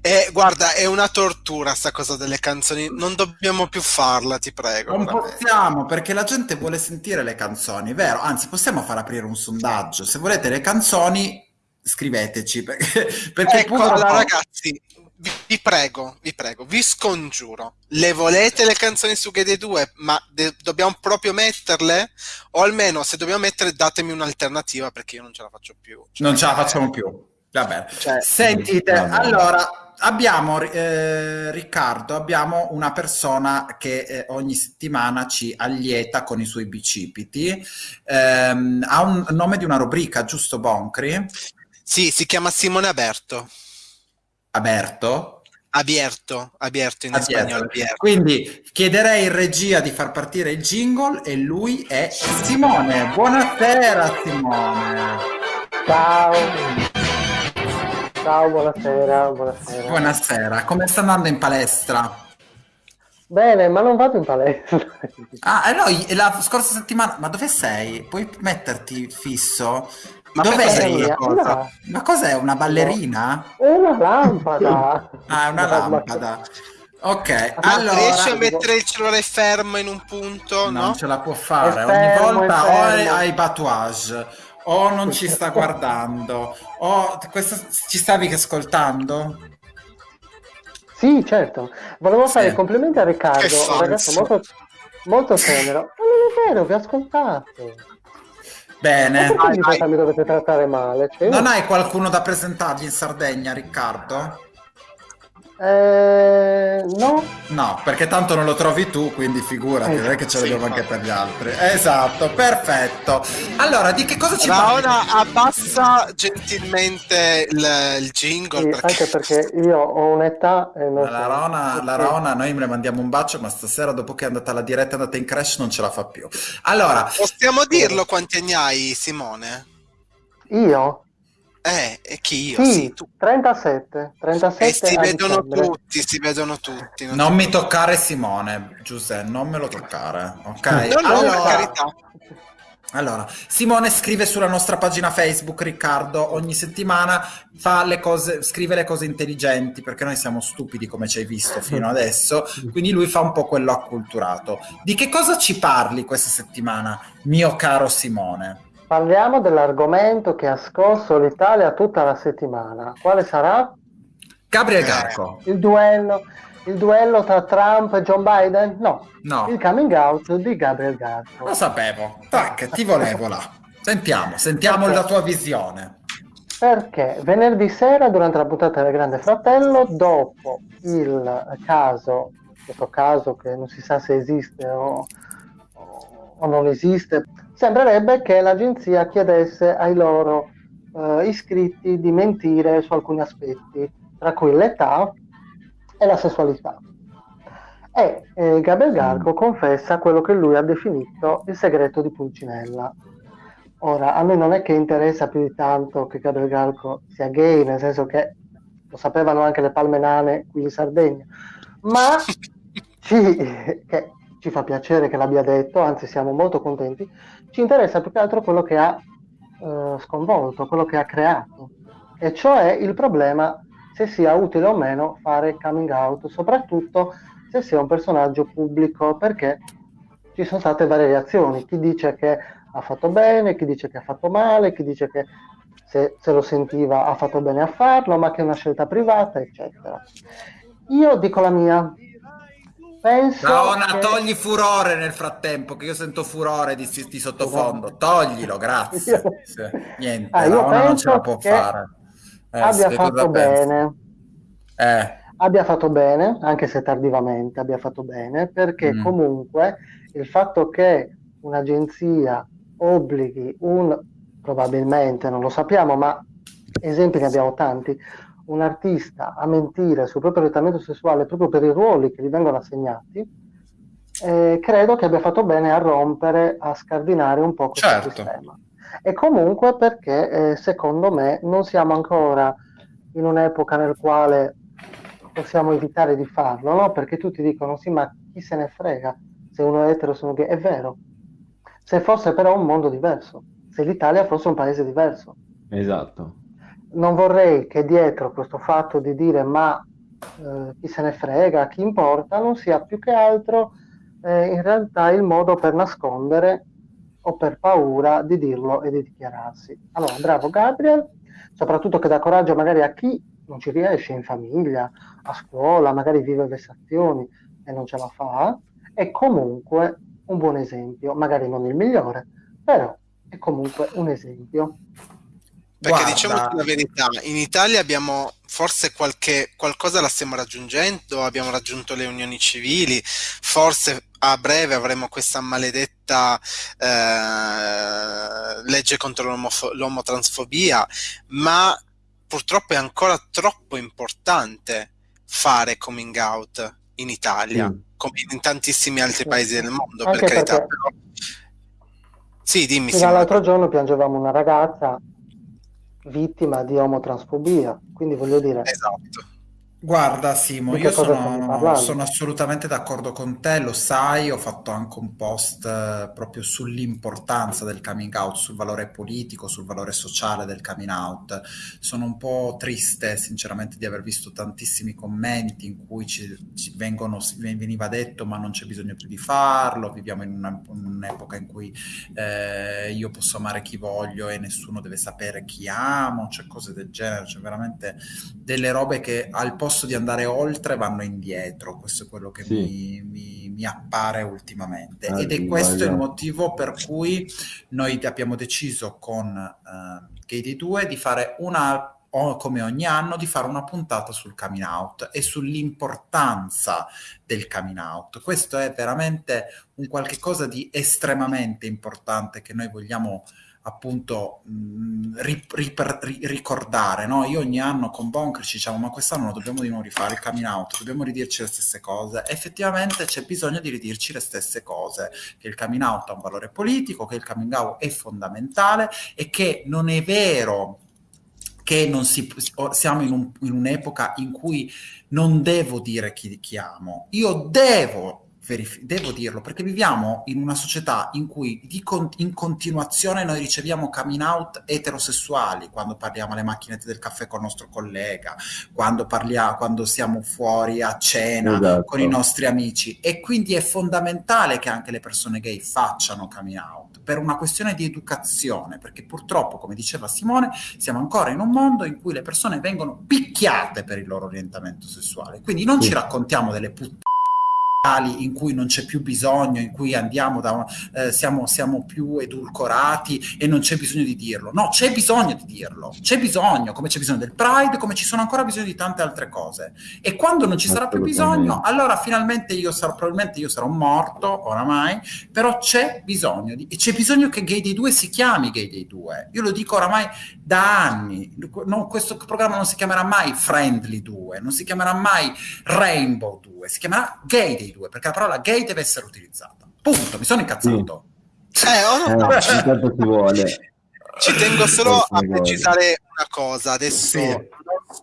E, guarda, è una tortura sta cosa delle canzoni. Non dobbiamo più farla, ti prego. Non possiamo, perché la gente vuole sentire le canzoni, vero? Anzi, possiamo far aprire un sondaggio. Se volete le canzoni, scriveteci, perché, perché Ecco, pure- allora ragazzi, vi, vi prego, vi prego, vi scongiuro. Le volete le canzoni su Gede 2, ma de- dobbiamo proprio metterle? O almeno, se dobbiamo mettere, datemi un'alternativa, perché io non ce la faccio più. Cioè, non ce la facciamo più. Vabbè. Cioè, Sentite, Vabbè. allora abbiamo eh, Riccardo, abbiamo una persona che eh, ogni settimana ci allieta con i suoi bicipiti. Ehm, ha un nome di una rubrica, giusto Boncri? Sì, si chiama Simone Aberto. Aberto. Abierto, abierto in Abierto. spagnolo. Abierto. Quindi chiederei in regia di far partire il jingle e lui è Simone. Buonasera Simone. Ciao. Ciao, buonasera, buonasera. Buonasera, come sta andando in palestra? Bene, ma non vado in palestra. Ah, eh no, la scorsa settimana, ma dove sei? Puoi metterti fisso? Ma Dov'è perché sei lì? cosa? No. Ma cos'è, una ballerina? È una lampada. Ah, è una lampada. Ok, Ma allora... riesci a mettere il cellulare fermo in un punto? Non No? ce la può fare, È ogni fermo, volta o è fermo. ai batouage, o non ci sta guardando, o questo, ci stavi ascoltando? Sì, certo. Volevo Sì. fare i complimenti a Riccardo, un ragazzo molto, molto tenero. Ma non è vero, vi ho ascoltato. Bene. vai. volta mi dovete trattare male? Cioè, io- Non hai qualcuno da presentargli in Sardegna, Riccardo? Eh, no? No, perché tanto non lo trovi tu, quindi figurati, non è che ce Sì, l'abbiamo anche per gli altri. Esatto, perfetto. Allora, di che cosa ci parli? Raona, abbassa gentilmente il, il jingle. Sì, perché... anche perché io ho un'età e non La. Rona, la Rona, noi le mandiamo un bacio, ma stasera dopo che è andata alla diretta, è andata in crash, non ce la fa più. Allora, Possiamo dirlo quanti anni hai, Simone? Io? Eh, e chi io? Sì, Sì, tu. 37. 37 E si vedono dicembre. tutti, si vedono tutti. non ti mi toccare Simone, Giuseppe, non me lo toccare, ok? No, no, allora, carità. allora, Simone scrive sulla nostra pagina Facebook, Riccardo, ogni settimana fa le cose, scrive le cose intelligenti, perché noi siamo stupidi come ci hai visto fino adesso, quindi lui fa un po' quello acculturato. Di che cosa ci parli questa settimana, mio caro Simone? Parliamo dell'argomento che ha scosso l'Italia tutta la settimana. Quale sarà? Gabriel Eh. Garco. Il duello, il duello tra Trump e John Biden? No, No, il coming out di Gabriel Garco. lo sapevo. Tac, ti volevo là. Sentiamo, sentiamo Ok. la tua visione. Perché venerdì sera, durante la puntata del Grande Fratello, dopo il caso, questo caso che non si sa se esiste o- o non esiste, sembrerebbe che l'agenzia chiedesse ai loro eh, iscritti di mentire su alcuni aspetti, tra cui l'età e la sessualità. E eh, Gabriel Garco confessa quello che lui ha definito il segreto di Pulcinella. Ora, a noi non è che interessa più di tanto che Gabriel Garco sia gay, nel senso che lo sapevano anche le palme nane qui in Sardegna, ma ci, che ci fa piacere che l'abbia detto, anzi siamo molto contenti, ci interessa più che altro quello che ha eh, sconvolto, quello che ha creato, e cioè il problema se sia utile o meno fare coming out, soprattutto se sia un personaggio pubblico, perché ci sono state varie reazioni, chi dice che ha fatto bene, chi dice che ha fatto male, chi dice che se, se lo sentiva ha fatto bene a farlo, ma che è una scelta privata, eccetera. Io dico la mia. Penso Raona, che- togli furore nel frattempo, che io sento furore di, di sottofondo. Toglilo, grazie. Niente, Ah, io non ce la può fare. Eh, abbia fatto bene. Eh, abbia fatto bene, anche se tardivamente abbia fatto bene, perché Mm. comunque il fatto che un'agenzia obblighi un, probabilmente, non lo sappiamo, ma esempi ne abbiamo tanti, un artista a mentire sul proprio orientamento sessuale proprio per i ruoli che gli vengono assegnati, eh, credo che abbia fatto bene a rompere, a scardinare un po' questo Certo. sistema. E comunque perché eh, secondo me non siamo ancora in un'epoca nel quale possiamo evitare di farlo, no? Perché tutti dicono sì, ma chi se ne frega se uno è etero o se uno è gay? È vero. Se fosse però un mondo diverso, se l'Italia fosse un paese diverso. Esatto. Non vorrei che dietro questo fatto di dire ma eh, chi se ne frega, chi importa, non sia più che altro eh, in realtà il modo per nascondere o per paura di dirlo e di dichiararsi. Allora, bravo Gabriel, soprattutto che dà coraggio magari a chi non ci riesce in famiglia, a scuola, magari vive vessazioni e non ce la fa, è comunque un buon esempio, magari non il migliore, però è comunque un esempio. Perché Guarda. diciamo la verità, in Italia abbiamo forse qualche qualcosa la stiamo raggiungendo, abbiamo raggiunto le unioni civili, forse a breve avremo questa maledetta eh, legge contro l'omotransfobia, ma purtroppo è ancora troppo importante fare coming out in Italia, Sì. come in tantissimi altri paesi del mondo, Anche per carità. perché- Però... Sì, dimmi all'altro giorno piangevamo una ragazza vittima di omotransfobia, quindi voglio dire, Esatto. Guarda Simo, Di che io cosa stiamo sono, parlando? sono assolutamente d'accordo con te, lo sai, ho fatto anche un post eh, proprio sull'importanza del coming out, sul valore politico, sul valore sociale del coming out. Sono un po' triste sinceramente di aver visto tantissimi commenti in cui ci, ci vengono, si- veniva detto ma non c'è bisogno più di farlo, viviamo in una- in un'epoca in cui eh, io posso amare chi voglio e nessuno deve sapere chi amo, cioè cose del genere, cioè veramente delle robe che al posto di andare oltre vanno indietro, questo è quello che Sì. mi, mi- mi appare ultimamente ed è questo il esatto. motivo per cui noi abbiamo deciso con eh, Katie 2 di fare una o come ogni anno di fare una puntata sul coming out e sull'importanza del coming out. Questo è veramente un qualche cosa di estremamente importante che noi vogliamo appunto mh, ri- riper- ri- ricordare, no? Io ogni anno con Bonkri ci diciamo ma quest'anno lo dobbiamo di nuovo rifare il coming out, dobbiamo ridirci le stesse cose. Effettivamente c'è bisogno di ridirci le stesse cose, che il coming out ha un valore politico, che il coming out è fondamentale e che non è vero che non si, siamo in, un- in un'epoca in cui non devo dire chi, chi amo, io devo, verif- devo dirlo perché viviamo in una società in cui con- in continuazione noi riceviamo coming out eterosessuali quando parliamo alle macchinette del caffè con il nostro collega, quando, parliamo, quando siamo fuori a cena Esatto. con i nostri amici e quindi è fondamentale che anche le persone gay facciano coming out per una questione di educazione, perché purtroppo, come diceva Simone, siamo ancora in un mondo in cui le persone vengono picchiate per il loro orientamento sessuale. Quindi non Sì. ci raccontiamo delle puttane in cui non c'è più bisogno, in cui andiamo da una- eh, siamo, siamo più edulcorati e non c'è bisogno di dirlo. No, c'è bisogno di dirlo, c'è bisogno, come c'è bisogno del Pride, come ci sono ancora bisogno di tante altre cose. E quando non ci sarà più bisogno, allora finalmente io sarò, probabilmente io sarò morto oramai, però c'è bisogno di, e c'è bisogno che Gay Day 2 si chiami Gay Day 2. Io lo dico oramai da anni. No, questo programma non si chiamerà mai Friendly 2, non si chiamerà mai Rainbow 2, si chiamerà Gay Day 2, perché la parola gay deve essere utilizzata. Punto, mi sono incazzato. Eh, ho Eh, notato. intanto ci vuole. Ci tengo solo a precisare una cosa, adesso Sì. non-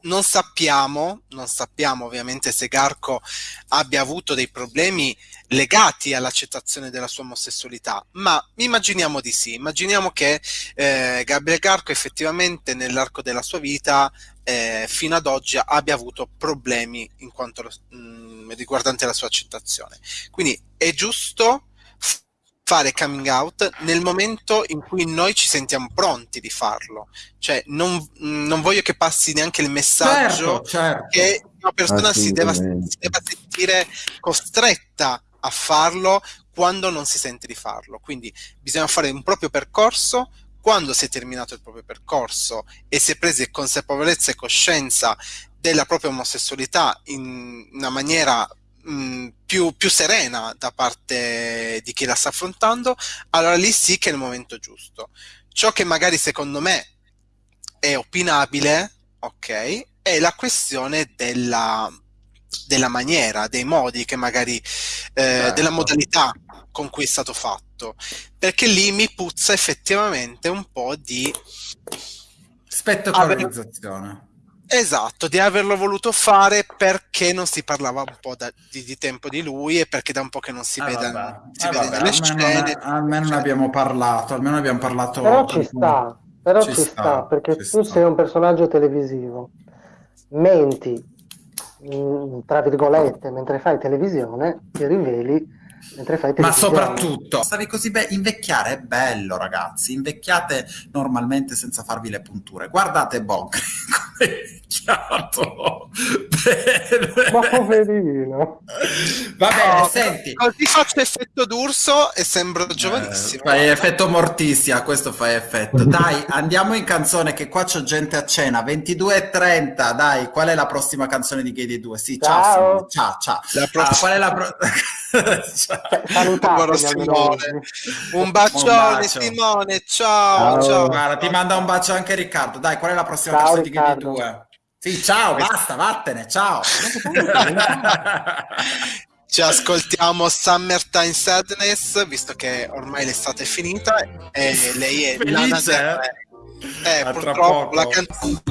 non sappiamo, non sappiamo ovviamente se Garco abbia avuto dei problemi legati all'accettazione della sua omosessualità, ma immaginiamo di sì, immaginiamo che eh, Gabriel Garco effettivamente nell'arco della sua vita eh, fino ad oggi abbia avuto problemi in quanto mh, riguardante la sua accettazione. Quindi è giusto fare coming out nel momento in cui noi ci sentiamo pronti di farlo. Cioè, non, non voglio che passi neanche il messaggio Certo, certo. che una persona si debba, Assolutamente. si debba sentire costretta a farlo quando non si sente di farlo. Quindi bisogna fare un proprio percorso. Quando si è terminato il proprio percorso e si è presi consapevolezza e coscienza della propria omosessualità in una maniera mh, più, più serena da parte di chi la sta affrontando, allora lì sì che è il momento giusto. Ciò che magari secondo me è opinabile, ok, è la questione della, della maniera, dei modi che magari, eh, Certo. della modalità con cui è stato fatto, perché lì mi puzza effettivamente un po' di Spettacolarizzazione. Esatto, di averlo voluto fare perché non si parlava un po' da- di, di tempo di lui e perché da un po' che non si Eh, vede, vabbè. si Eh, vede vabbè, nelle almeno, scene. almeno ne cioè, abbiamo parlato, almeno abbiamo parlato. Però ci sta, però ci, Ci sta, sta, perché ci tu sta. sei un personaggio televisivo, menti, mm, tra virgolette, mentre fai televisione, ti riveli mentre fai Ma soprattutto, stavi così bene. Invecchiare è bello, ragazzi. Invecchiate normalmente senza farvi le punture. Guardate Bog Bene. Ma poverino. Va bene, no, senti. Così faccio effetto d'urso e sembro Eh, giovanissimo. fai effetto mortissia, questo fai effetto. Dai, andiamo in canzone che qua c'ho gente a cena. 22.30, dai, qual è la prossima canzone di Gay dei 2? Sì, ciao, Ciao. Simone, ciao, ciao. La Ah, prossima- qual è la pro- Ciao. Cioè, Simone. Un bacione, Un bacio. Simone. Ciao, Ciao. ciao. Guarda, ti manda un bacio anche Riccardo. Dai, qual è la prossima Ciao, canzone di Gay dei Riccardo. 2? Sì, ciao, basta, vattene, ciao. Ci ascoltiamo Summertime Sadness, visto che ormai l'estate è finita e lei è Lana Felice, Del eh? Rey. Eh, A tra purtroppo la canzone.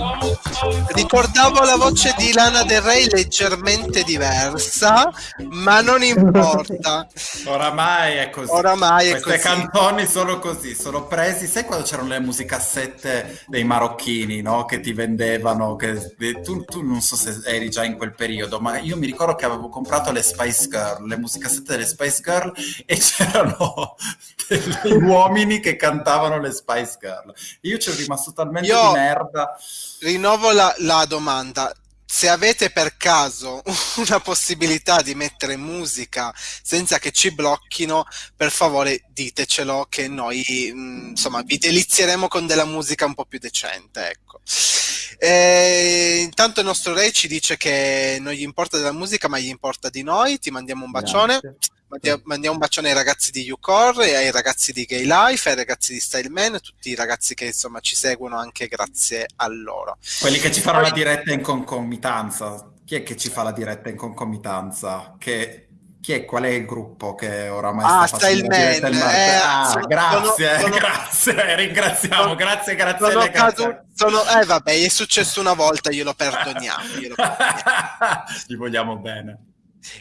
Ricordavo la voce di Lana Del Rey leggermente diversa, ma non importa. Oramai è così. Oramai è Queste così. canzoni sono così, sono presi. Sai quando c'erano le musicassette dei marocchini, no? Che ti vendevano. Che, tu, tu non so se eri già in quel periodo, ma io mi ricordo che avevo comprato le Spice Girl, le musicassette delle Spice Girl, e c'erano degli uomini che cantavano le Spice Girl. Io ci ho rimasto talmente Io- di merda. Rinnovo la, la domanda. Se avete per caso una possibilità di mettere musica senza che ci blocchino, per favore ditecelo che noi mh, insomma vi delizieremo con della musica un po' più decente. Ecco. E intanto il nostro Ray ci dice che non gli importa della musica, ma gli importa di noi. Ti mandiamo un bacione. Grazie. Mandia- Mandiamo un bacione ai ragazzi di UCore, ai ragazzi di Gay Life, ai ragazzi di Style Man, tutti i ragazzi che insomma ci seguono anche grazie a loro. Quelli che ci fanno la diretta in concomitanza. Chi è che ci fa la diretta in concomitanza? Che, chi è, qual è il gruppo che oramai Ah, sta facendo Style la diretta Man, in marzo? eh, ah, sono- grazie, sono- sono- grazie, ringraziamo, sono- grazie, grazie. Sono grazie. cadu- sono- eh vabbè, è successo una volta, glielo perdoniamo. glielo perdoniamo. Gli vogliamo bene.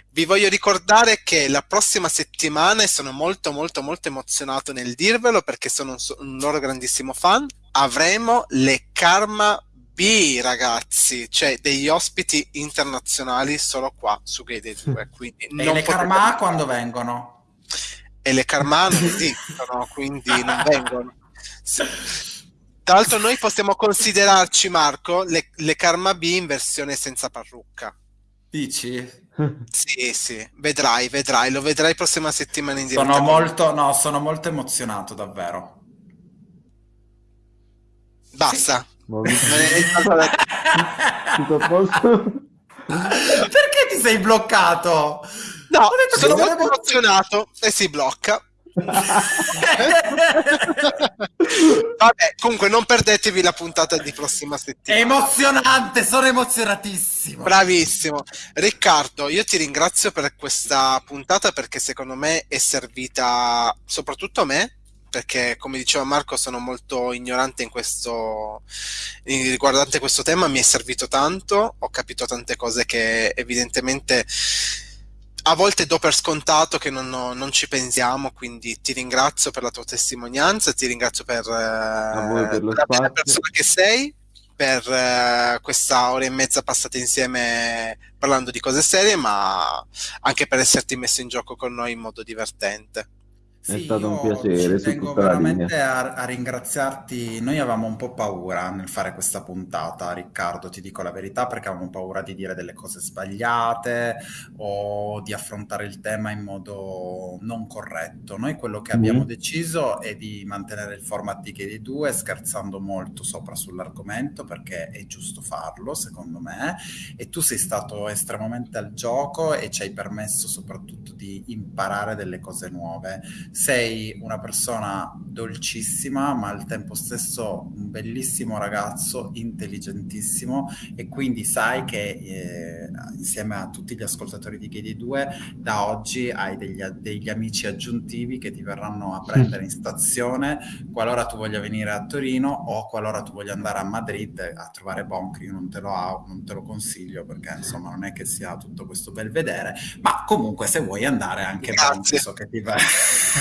Vi voglio ricordare che la prossima settimana, e sono molto molto molto emozionato nel dirvelo perché sono un, un loro grandissimo fan, avremo le Karma B ragazzi, cioè degli ospiti internazionali solo qua su Gay Day 2. Quindi E non le potete- Karma quando vengono? e le Karma non esistono, quindi non vengono. Sì. Tra l'altro noi possiamo considerarci, Marco, le, le Karma B in versione senza parrucca. Dici? Sì, sì, vedrai, vedrai, lo vedrai prossima settimana in diretta. Sono molto, no, sono molto emozionato, davvero. Basta. Perché ti sei bloccato? No, sono sono molto emozionato e si blocca. Vabbè, comunque non perdetevi la puntata di prossima È settimana. emozionante, sono emozionatissimo. Bravissimo. Riccardo, io ti ringrazio per questa puntata perché secondo me è servita soprattutto a me, perché come diceva Marco sono molto ignorante in questo riguardante questo tema, mi è servito tanto, ho capito tante cose che evidentemente a volte do per scontato che non, non ci pensiamo, quindi ti ringrazio per la tua testimonianza, ti ringrazio per, eh, per la bella persona che sei, per eh, questa ora e mezza passata insieme parlando di cose serie, ma anche per esserti messo in gioco con noi in modo divertente. È stato un piacere ci tengo veramente a, a ringraziarti. Noi avevamo un po' paura nel fare questa puntata, Riccardo, ti dico la verità, perché avevamo paura di dire delle cose sbagliate o di affrontare il tema in modo non corretto. Noi quello che abbiamo Mhm. deciso è di mantenere il format di Gay 2 scherzando molto sopra sull'argomento perché è giusto farlo, secondo me, e tu sei stato estremamente al gioco e ci hai permesso soprattutto di imparare delle cose nuove sei una persona dolcissima, ma al tempo stesso un bellissimo ragazzo, intelligentissimo e quindi sai che eh, insieme a tutti gli ascoltatori di Gay 2 da oggi hai degli, degli amici aggiuntivi che ti verranno a prendere in stazione qualora tu voglia venire a Torino o qualora tu voglia andare a Madrid a trovare Boncri, non te lo, non te lo consiglio perché insomma non è che sia tutto questo bel vedere, ma comunque se vuoi andare anche Boncri so che ti va...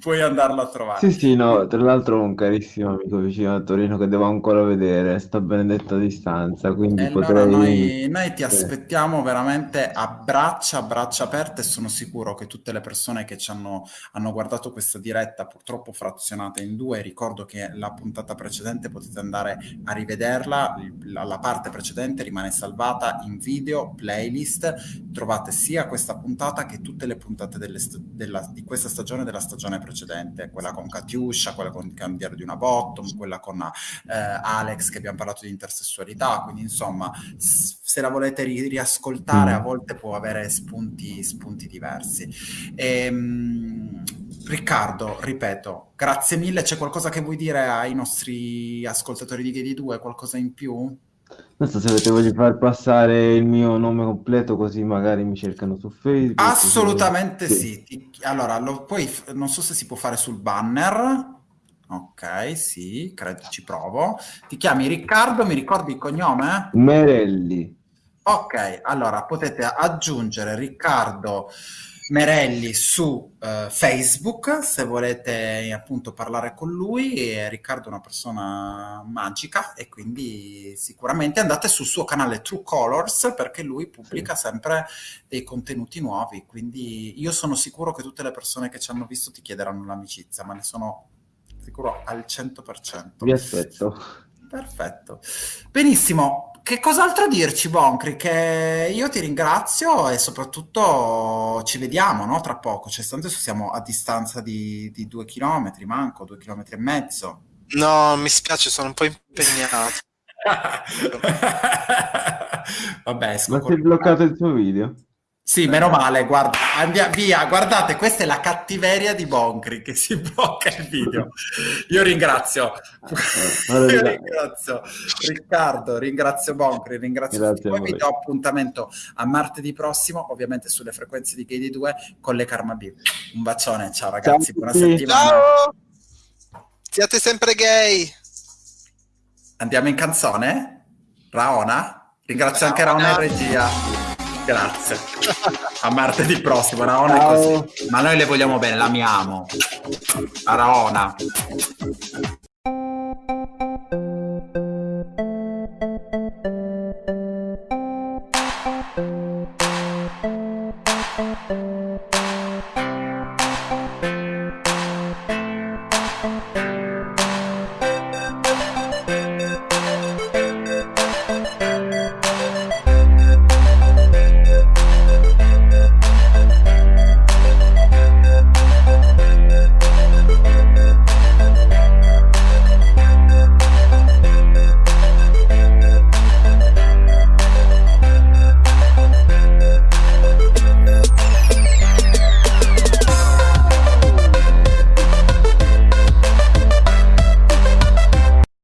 Puoi andarlo a trovare. Sì, sì, no, tra l'altro un carissimo amico vicino a Torino che devo ancora vedere, sta benedetto a distanza, quindi allora potrei... noi, noi ti aspettiamo veramente a braccia, a braccia aperte e sono sicuro che tutte le persone che ci hanno, hanno guardato questa diretta, purtroppo frazionata in due, ricordo che la puntata precedente potete andare a rivederla, la, la parte precedente rimane salvata in video, playlist, trovate sia questa puntata che tutte le puntate sta- della- di questa stagione e della stagione precedente, quella con Katiuscia, quella con il Candiere di una Bottom, quella con eh, Alex che abbiamo parlato di intersessualità, quindi insomma se la volete ri- riascoltare Mm. a volte può avere spunti, spunti diversi. Ehm, Riccardo, ripeto, grazie mille, c'è qualcosa che vuoi dire ai nostri ascoltatori di Gay 2, qualcosa in più? Non so se avete voglia di far passare il mio nome completo così magari mi cercano su Facebook. Assolutamente Sì. sì. Allora, lo, poi non so se si può fare sul banner. Ok, sì, credo ci provo. Ti chiami Riccardo, mi ricordi il cognome? Merelli. Ok, allora potete aggiungere Riccardo Merelli su eh, Facebook se volete appunto parlare con lui. E Riccardo è una persona magica e quindi sicuramente andate sul suo canale True Colors perché lui pubblica sempre dei contenuti nuovi. Quindi io sono sicuro che tutte le persone che ci hanno visto ti chiederanno l'amicizia, ma ne sono sicuro al 100%. Vi aspetto. Perfetto. Benissimo. Che cos'altro dirci, Boncri? Che io ti ringrazio e soprattutto ci vediamo, no? Tra poco. Cioè, tanto adesso siamo a distanza di, di due chilometri, manco, due chilometri e mezzo. No, mi spiace, sono un po' impegnato. Vabbè, esco Ma si è bloccato il tuo video? Sì, meno male, guarda, andia- via, guardate, questa è la cattiveria di Boncri che si blocca il video. Io ringrazio, Allora, io ringrazio Riccardo, ringrazio Boncri, ringrazio Grazie tutti voi. voi. Vi do appuntamento a martedì prossimo, ovviamente sulle frequenze di Gay 2 con le Karma B. Un bacione, ciao ragazzi, Ciao buona settimana. Ciao! Siate sempre gay! Andiamo in canzone? Raona? Ringrazio anche Raona in regia. Grazie. A martedì prossimo, Raona è così. Ma noi le vogliamo bene, l'amiamo. Raona.